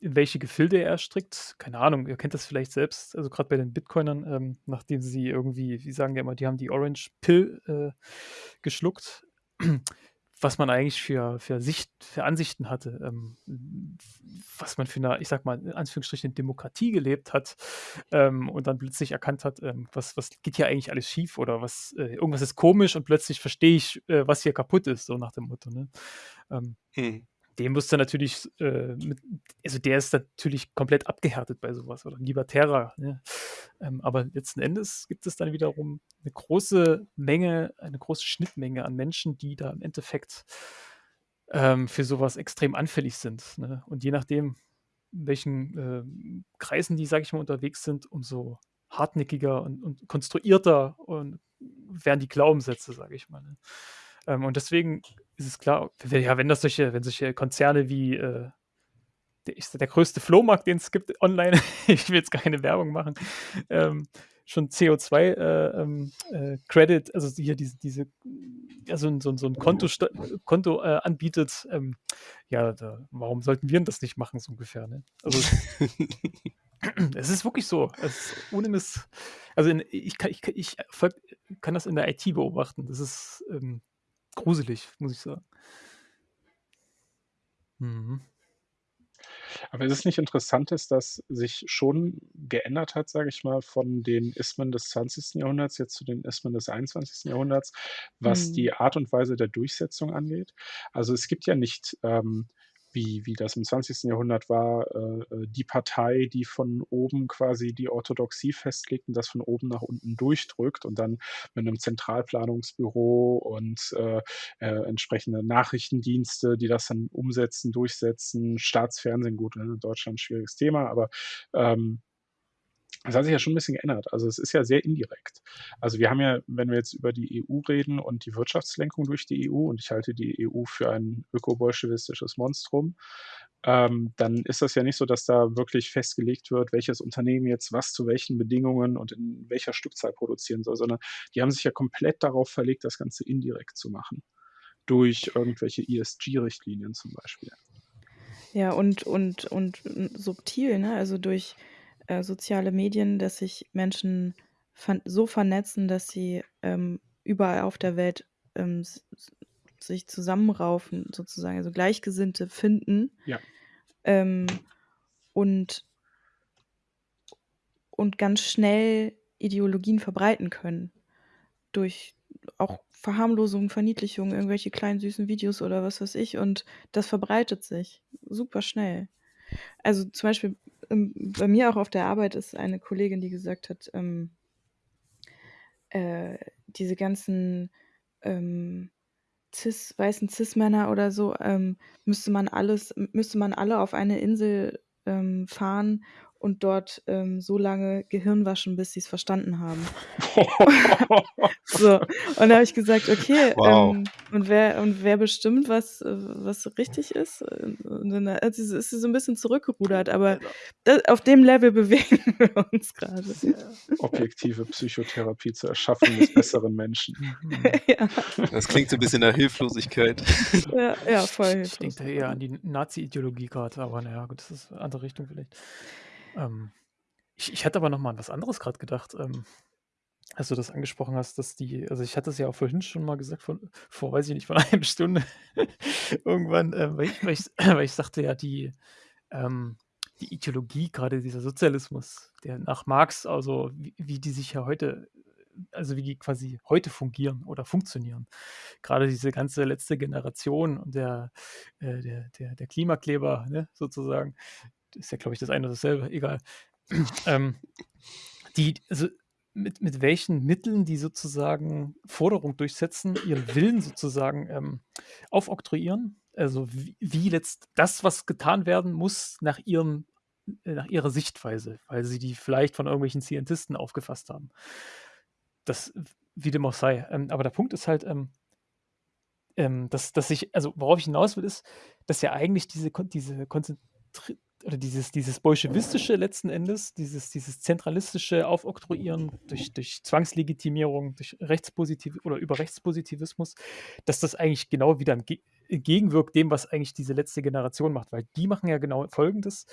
in welche Gefilde er strickt. Keine Ahnung, ihr kennt das vielleicht selbst, also gerade bei den Bitcoinern, ähm, nachdem sie irgendwie, wie sagen die immer, die haben die Orange Pill äh, geschluckt, was man eigentlich für, für, Sicht, für Ansichten hatte, ähm, was man für eine, ich sag mal, in Anführungsstrichen Demokratie gelebt hat ähm, und dann plötzlich erkannt hat, ähm, was, was geht hier eigentlich alles schief oder was, äh, irgendwas ist komisch und plötzlich verstehe ich, äh, was hier kaputt ist, so nach dem Motto. Ne? Ähm, Mhm. dem musste natürlich, äh, mit, also der ist natürlich komplett abgehärtet bei sowas oder Libertärer. Ne? Ähm, aber letzten Endes gibt es dann wiederum eine große Menge, eine große Schnittmenge an Menschen, die da im Endeffekt ähm, für sowas extrem anfällig sind. Ne? Und je nachdem, in welchen ähm, Kreisen die, sage ich mal, unterwegs sind, umso hartnäckiger und, und konstruierter und werden die Glaubenssätze, sage ich mal. Ne? Ähm, und deswegen ist es klar, wenn- ja, wenn das solche, wenn solche Konzerne wie äh, der, der größte Flohmarkt, den es gibt online, <laughs> ich will jetzt keine Werbung machen, ähm, schon CO2 äh, ähm, äh, Credit, also hier diese, diese ja, so, ein- so, ein- Konto, Konto äh, anbietet, ähm, ja, da, warum sollten wir denn das nicht machen, so ungefähr, ne? Also es <laughs> ist wirklich so. Es ist ohne Miss. Also in, ich, kann, ich, ich folg, kann das in der IT beobachten. Das ist ähm, gruselig, muss ich sagen. Mhm. Aber ist es nicht interessant, dass sich schon geändert hat, sage ich mal, von den Ismen des 20. Jahrhunderts jetzt zu den Ismen des 21. Jahrhunderts, was Mhm. die Art und Weise der Durchsetzung angeht? Also es gibt ja nicht, ähm, wie, wie das im 20. Jahrhundert war, äh, äh, die Partei, die von oben quasi die Orthodoxie festlegt und das von oben nach unten durchdrückt und dann mit einem Zentralplanungsbüro und äh, äh, entsprechende Nachrichtendienste, die das dann umsetzen, durchsetzen, Staatsfernsehen, gut, in Deutschland ein schwieriges Thema, aber ähm, Das hat sich ja schon ein bisschen geändert. Also, es ist ja sehr indirekt. Also, wir haben ja, wenn wir jetzt über die EU reden und die Wirtschaftslenkung durch die EU und ich halte die EU für ein ökobolschewistisches Monstrum, ähm, dann ist das ja nicht so, dass da wirklich festgelegt wird, welches Unternehmen jetzt was zu welchen Bedingungen und in welcher Stückzahl produzieren soll, sondern die haben sich ja komplett darauf verlegt, das Ganze indirekt zu machen. Durch irgendwelche ESG-Richtlinien zum Beispiel. Ja, und und und subtil, ne? Also, durch, äh, soziale Medien, dass sich Menschen ver so vernetzen, dass sie, ähm, überall auf der Welt, ähm, sich zusammenraufen sozusagen, also Gleichgesinnte finden. Ja. Ähm, und und ganz schnell Ideologien verbreiten können. Durch auch Verharmlosung, Verniedlichung, irgendwelche kleinen süßen Videos oder was weiß ich und das verbreitet sich super schnell. Also, zum Beispiel, ähm, bei mir auch auf der Arbeit ist eine Kollegin, die gesagt hat, ähm äh, diese ganzen, ähm, Cis weißen Cis-Männer oder so, ähm, müsste man alles müsste man alle auf eine Insel, ähm, fahren und dort, ähm, so lange Gehirn waschen, bis sie's verstanden haben. <laughs> So, und da habe ich gesagt: „Okay, Wow. ähm, und wer und wer bestimmt, was was richtig ist?“ Und dann hat sie so ist sie so 'n bisschen zurückgerudert, aber da auf dem Level bewegen <laughs> wir uns grade. Objektive Psychotherapie zur Erschaffung des besseren Menschen. <laughs> Ja. Das klingt so 'n bisschen nach Hilflosigkeit. Ja, ja, voll Ich denke hilflos. eher an die Nazi-Ideologie grad, aber na ja, gut, das ist 'ne andere Richtung vielleicht. Ähm, ich ich hatte aber noch mal an was anderes grad gedacht, ähm, als du das angesprochen hast, dass die also, ich hatte es ja auch vorhin schon mal gesagt von vor, weiß ich nicht, vor 'ner halben Stunde <laughs> irgendwann, äh, weil ich weil ich <clears throat> weil ich sagte ja, die ähm, die Ideologie, grade dieser Sozialismus, der nach Marx also, wie wie die sich ja heute also, wie die quasi heute fungieren oder funktionieren. Grade diese ganze letzte Generation und der äh, der der der Klimakleber, ne, sozusagen. Ist ja, glaube ich, das eine und dasselbe, egal. <clears throat> Ähm, die also, mit mit welchen Mitteln die sozusagen Forderung durchsetzen, ihren Willen sozusagen, ähm, aufoktroyieren. Also, wie wie letzt das, was getan werden muss, nach ihrem äh, nach ihrer Sichtweise, weil sie die vielleicht von irgendwelchen Scientisten aufgefasst haben. Das wie dem auch sei. Ähm, aber der Punkt ist halt, ähm ähm, dass dass ich also, worauf ich hinaus will, ist, dass ja eigentlich diese diese konzentri oder dieses dieses Bolschewistische letzten Endes, dieses dieses zentralistische Aufoktroyieren durch durch Zwangslegitimierung, durch Rechtspositiv oder über Rechtspositivismus, dass das eigentlich genau wieder entge entgegenwirkt dem, was eigentlich diese letzte Generation macht. Weil die machen ja genau Folgendes: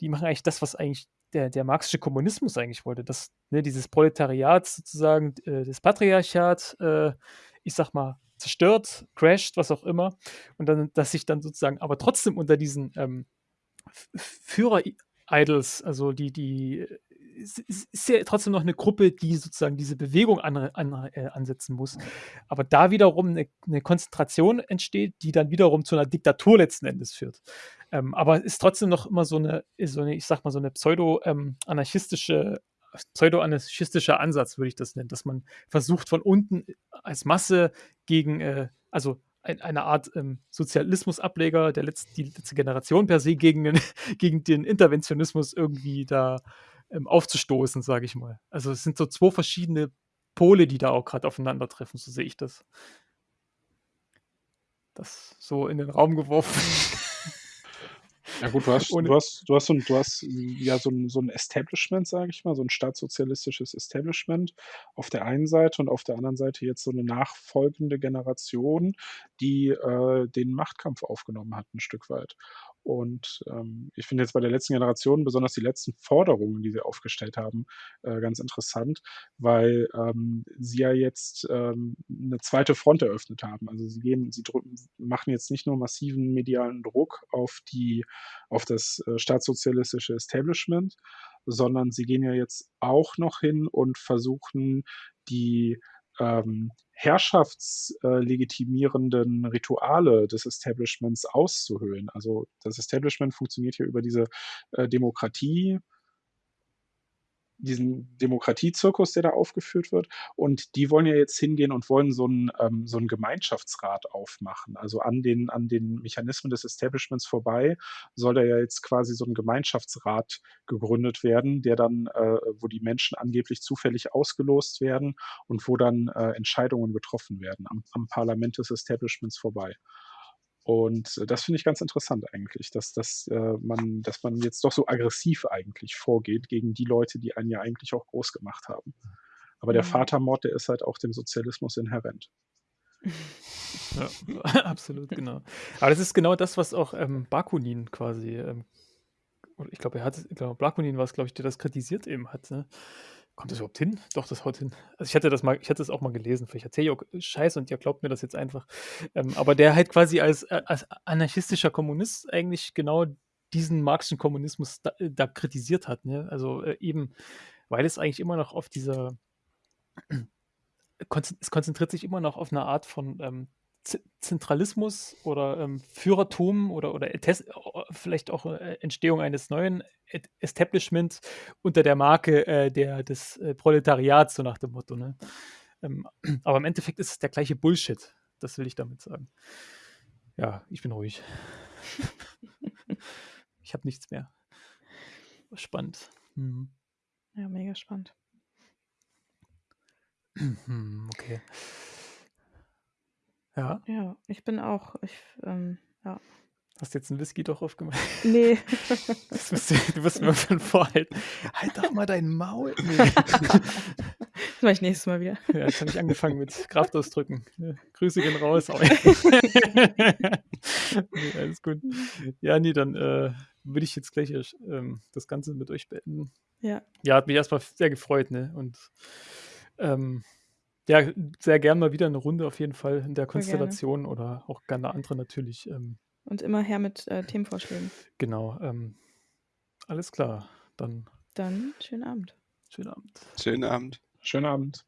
Die machen eigentlich das, was eigentlich der der marxische Kommunismus eigentlich wollte, dass, ne, dieses Proletariat sozusagen, äh, das Patriarchat, äh, ich sage mal, zerstört, crasht, was auch immer. Und dann dass sich dann sozusagen aber trotzdem unter diesen, ähm, Führer-Idols, also die die ist ja trotzdem noch 'ne Gruppe, die sozusagen diese Bewegung anre anre äh, ansetzen muss. Aber da wiederum 'ne 'ne Konzentration entsteht, die dann wiederum zu 'ner Diktatur letzten Endes führt. Ähm, aber ist trotzdem noch immer so 'ne so 'ne, ich sage mal, so 'ne pseudo, ähm, anarchistische pseudo-anarchistischer Ansatz, würde ich das nennen, dass man versucht, von unten als Masse gegen, äh also, ein eine Art, ähm, Sozialismusableger der letzt die letzte Generation per se gegen den <laughs> gegen den Interventionismus irgendwie da, ähm, aufzustoßen, sage ich mal. Also, es sind so 2 verschiedene Pole, die da auch grad aufeinandertreffen, so sehe ich das. Das so in den Raum geworfen. <laughs> Ja gut, du hast du hast du hast so 'n du hast, ja, so 'n so 'n Establishment, sage ich mal, so 'n staatssozialistisches Establishment auf der einen Seite und auf der anderen Seite jetzt so 'ne nachfolgende Generation, die, äh, den Machtkampf aufgenommen hat 'n Stück weit. Und, ähm, ich finde jetzt bei der letzten Generation besonders die letzten Forderungen, die sie aufgestellt haben, äh, ganz interessant, weil, ähm, sie ja jetzt, ähm, 'ne zweite Front eröffnet haben. Also, sie gehen sie drücken machen jetzt nicht nur massiven medialen Druck auf die auf das, äh, staatssozialistische Establishment, sondern sie gehen ja jetzt auch noch hin und versuchen, die, ähm, herrschafts äh, Rituale des Establishments auszuhöhlen. Also, das Establishment funktioniert ja über diese, äh, Demokratie diesen Demokratiezirkus, der da aufgeführt wird. Und die wollen ja jetzt hingehen und wollen so einen, ähm, so 'n Gemeinschaftsrat aufmachen. Also an den, an den Mechanismen des Establishments vorbei soll da ja jetzt quasi so ein Gemeinschaftsrat gegründet werden, der dann, äh, wo die Menschen angeblich zufällig ausgelost werden und wo dann äh, Entscheidungen getroffen werden am, am Parlament des Establishments vorbei. Und äh, das finde ich ganz interessant eigentlich, dass, dass, äh, man, dass man jetzt doch so aggressiv eigentlich vorgeht gegen die Leute, die einen ja eigentlich auch groß gemacht haben. Aber der Mhm. Vatermord, der ist halt auch dem Sozialismus inhärent. <laughs> Ja, <laughs> absolut, genau. Aber das ist genau das, was auch ähm, Bakunin quasi, ähm, oder ich glaube, er hat, genau, Bakunin war es, glaube ich, der das kritisiert eben hat. Ne? Kommt das überhaupt hin? Doch, das haut hin. Also ich hatte das mal, ich hatte das auch mal gelesen. Vielleicht erzähle ich auch Scheiße und ihr glaubt mir das jetzt einfach. Ähm, aber der halt quasi als, äh, als anarchistischer Kommunist eigentlich genau diesen marxischen Kommunismus da, äh, da kritisiert hat. Ne? Also äh, eben, weil es eigentlich immer noch auf dieser <clears throat> es konzentriert sich immer noch auf eine Art von ähm, Z- Zentralismus oder ähm, Führertum oder, oder vielleicht auch äh, Entstehung eines neuen Establishments unter der Marke äh, der, des äh, Proletariats, so nach dem Motto. Ne? Ähm, <clears throat> aber im Endeffekt ist es der gleiche Bullshit. Das will ich damit sagen. Ja, ich bin ruhig. <laughs> ich habe nichts mehr. Spannend. Hm. Ja, mega spannend. Hm, okay. Ja, Ja, ich bin auch, ich, ähm, ja. hast jetzt einen Whisky doch aufgemacht. Nee. <laughs> Das musst du, du wirst mir von vorhalten. Halt doch mal dein Maul. Nee. <laughs> das mache ich nächstes Mal wieder. Ja, jetzt habe ich angefangen mit Kraftausdrücken. Ja, Grüße gehen raus. <laughs> Nee, alles gut. Ja, nee, dann äh, würde ich jetzt gleich ähm, das Ganze mit euch beenden. Ja. Ja, hat mich erstmal sehr gefreut, ne? Und ähm, ja, sehr gern mal wieder eine Runde auf jeden Fall in der Voll gerne. Konstellation oder auch gerne andere natürlich. Ähm, Und immer her mit äh, Themenvorschlägen. genau. Ähm, alles klar. Dann Dann schönen Abend. schönen Abend. Schönen Abend. Schönen Abend.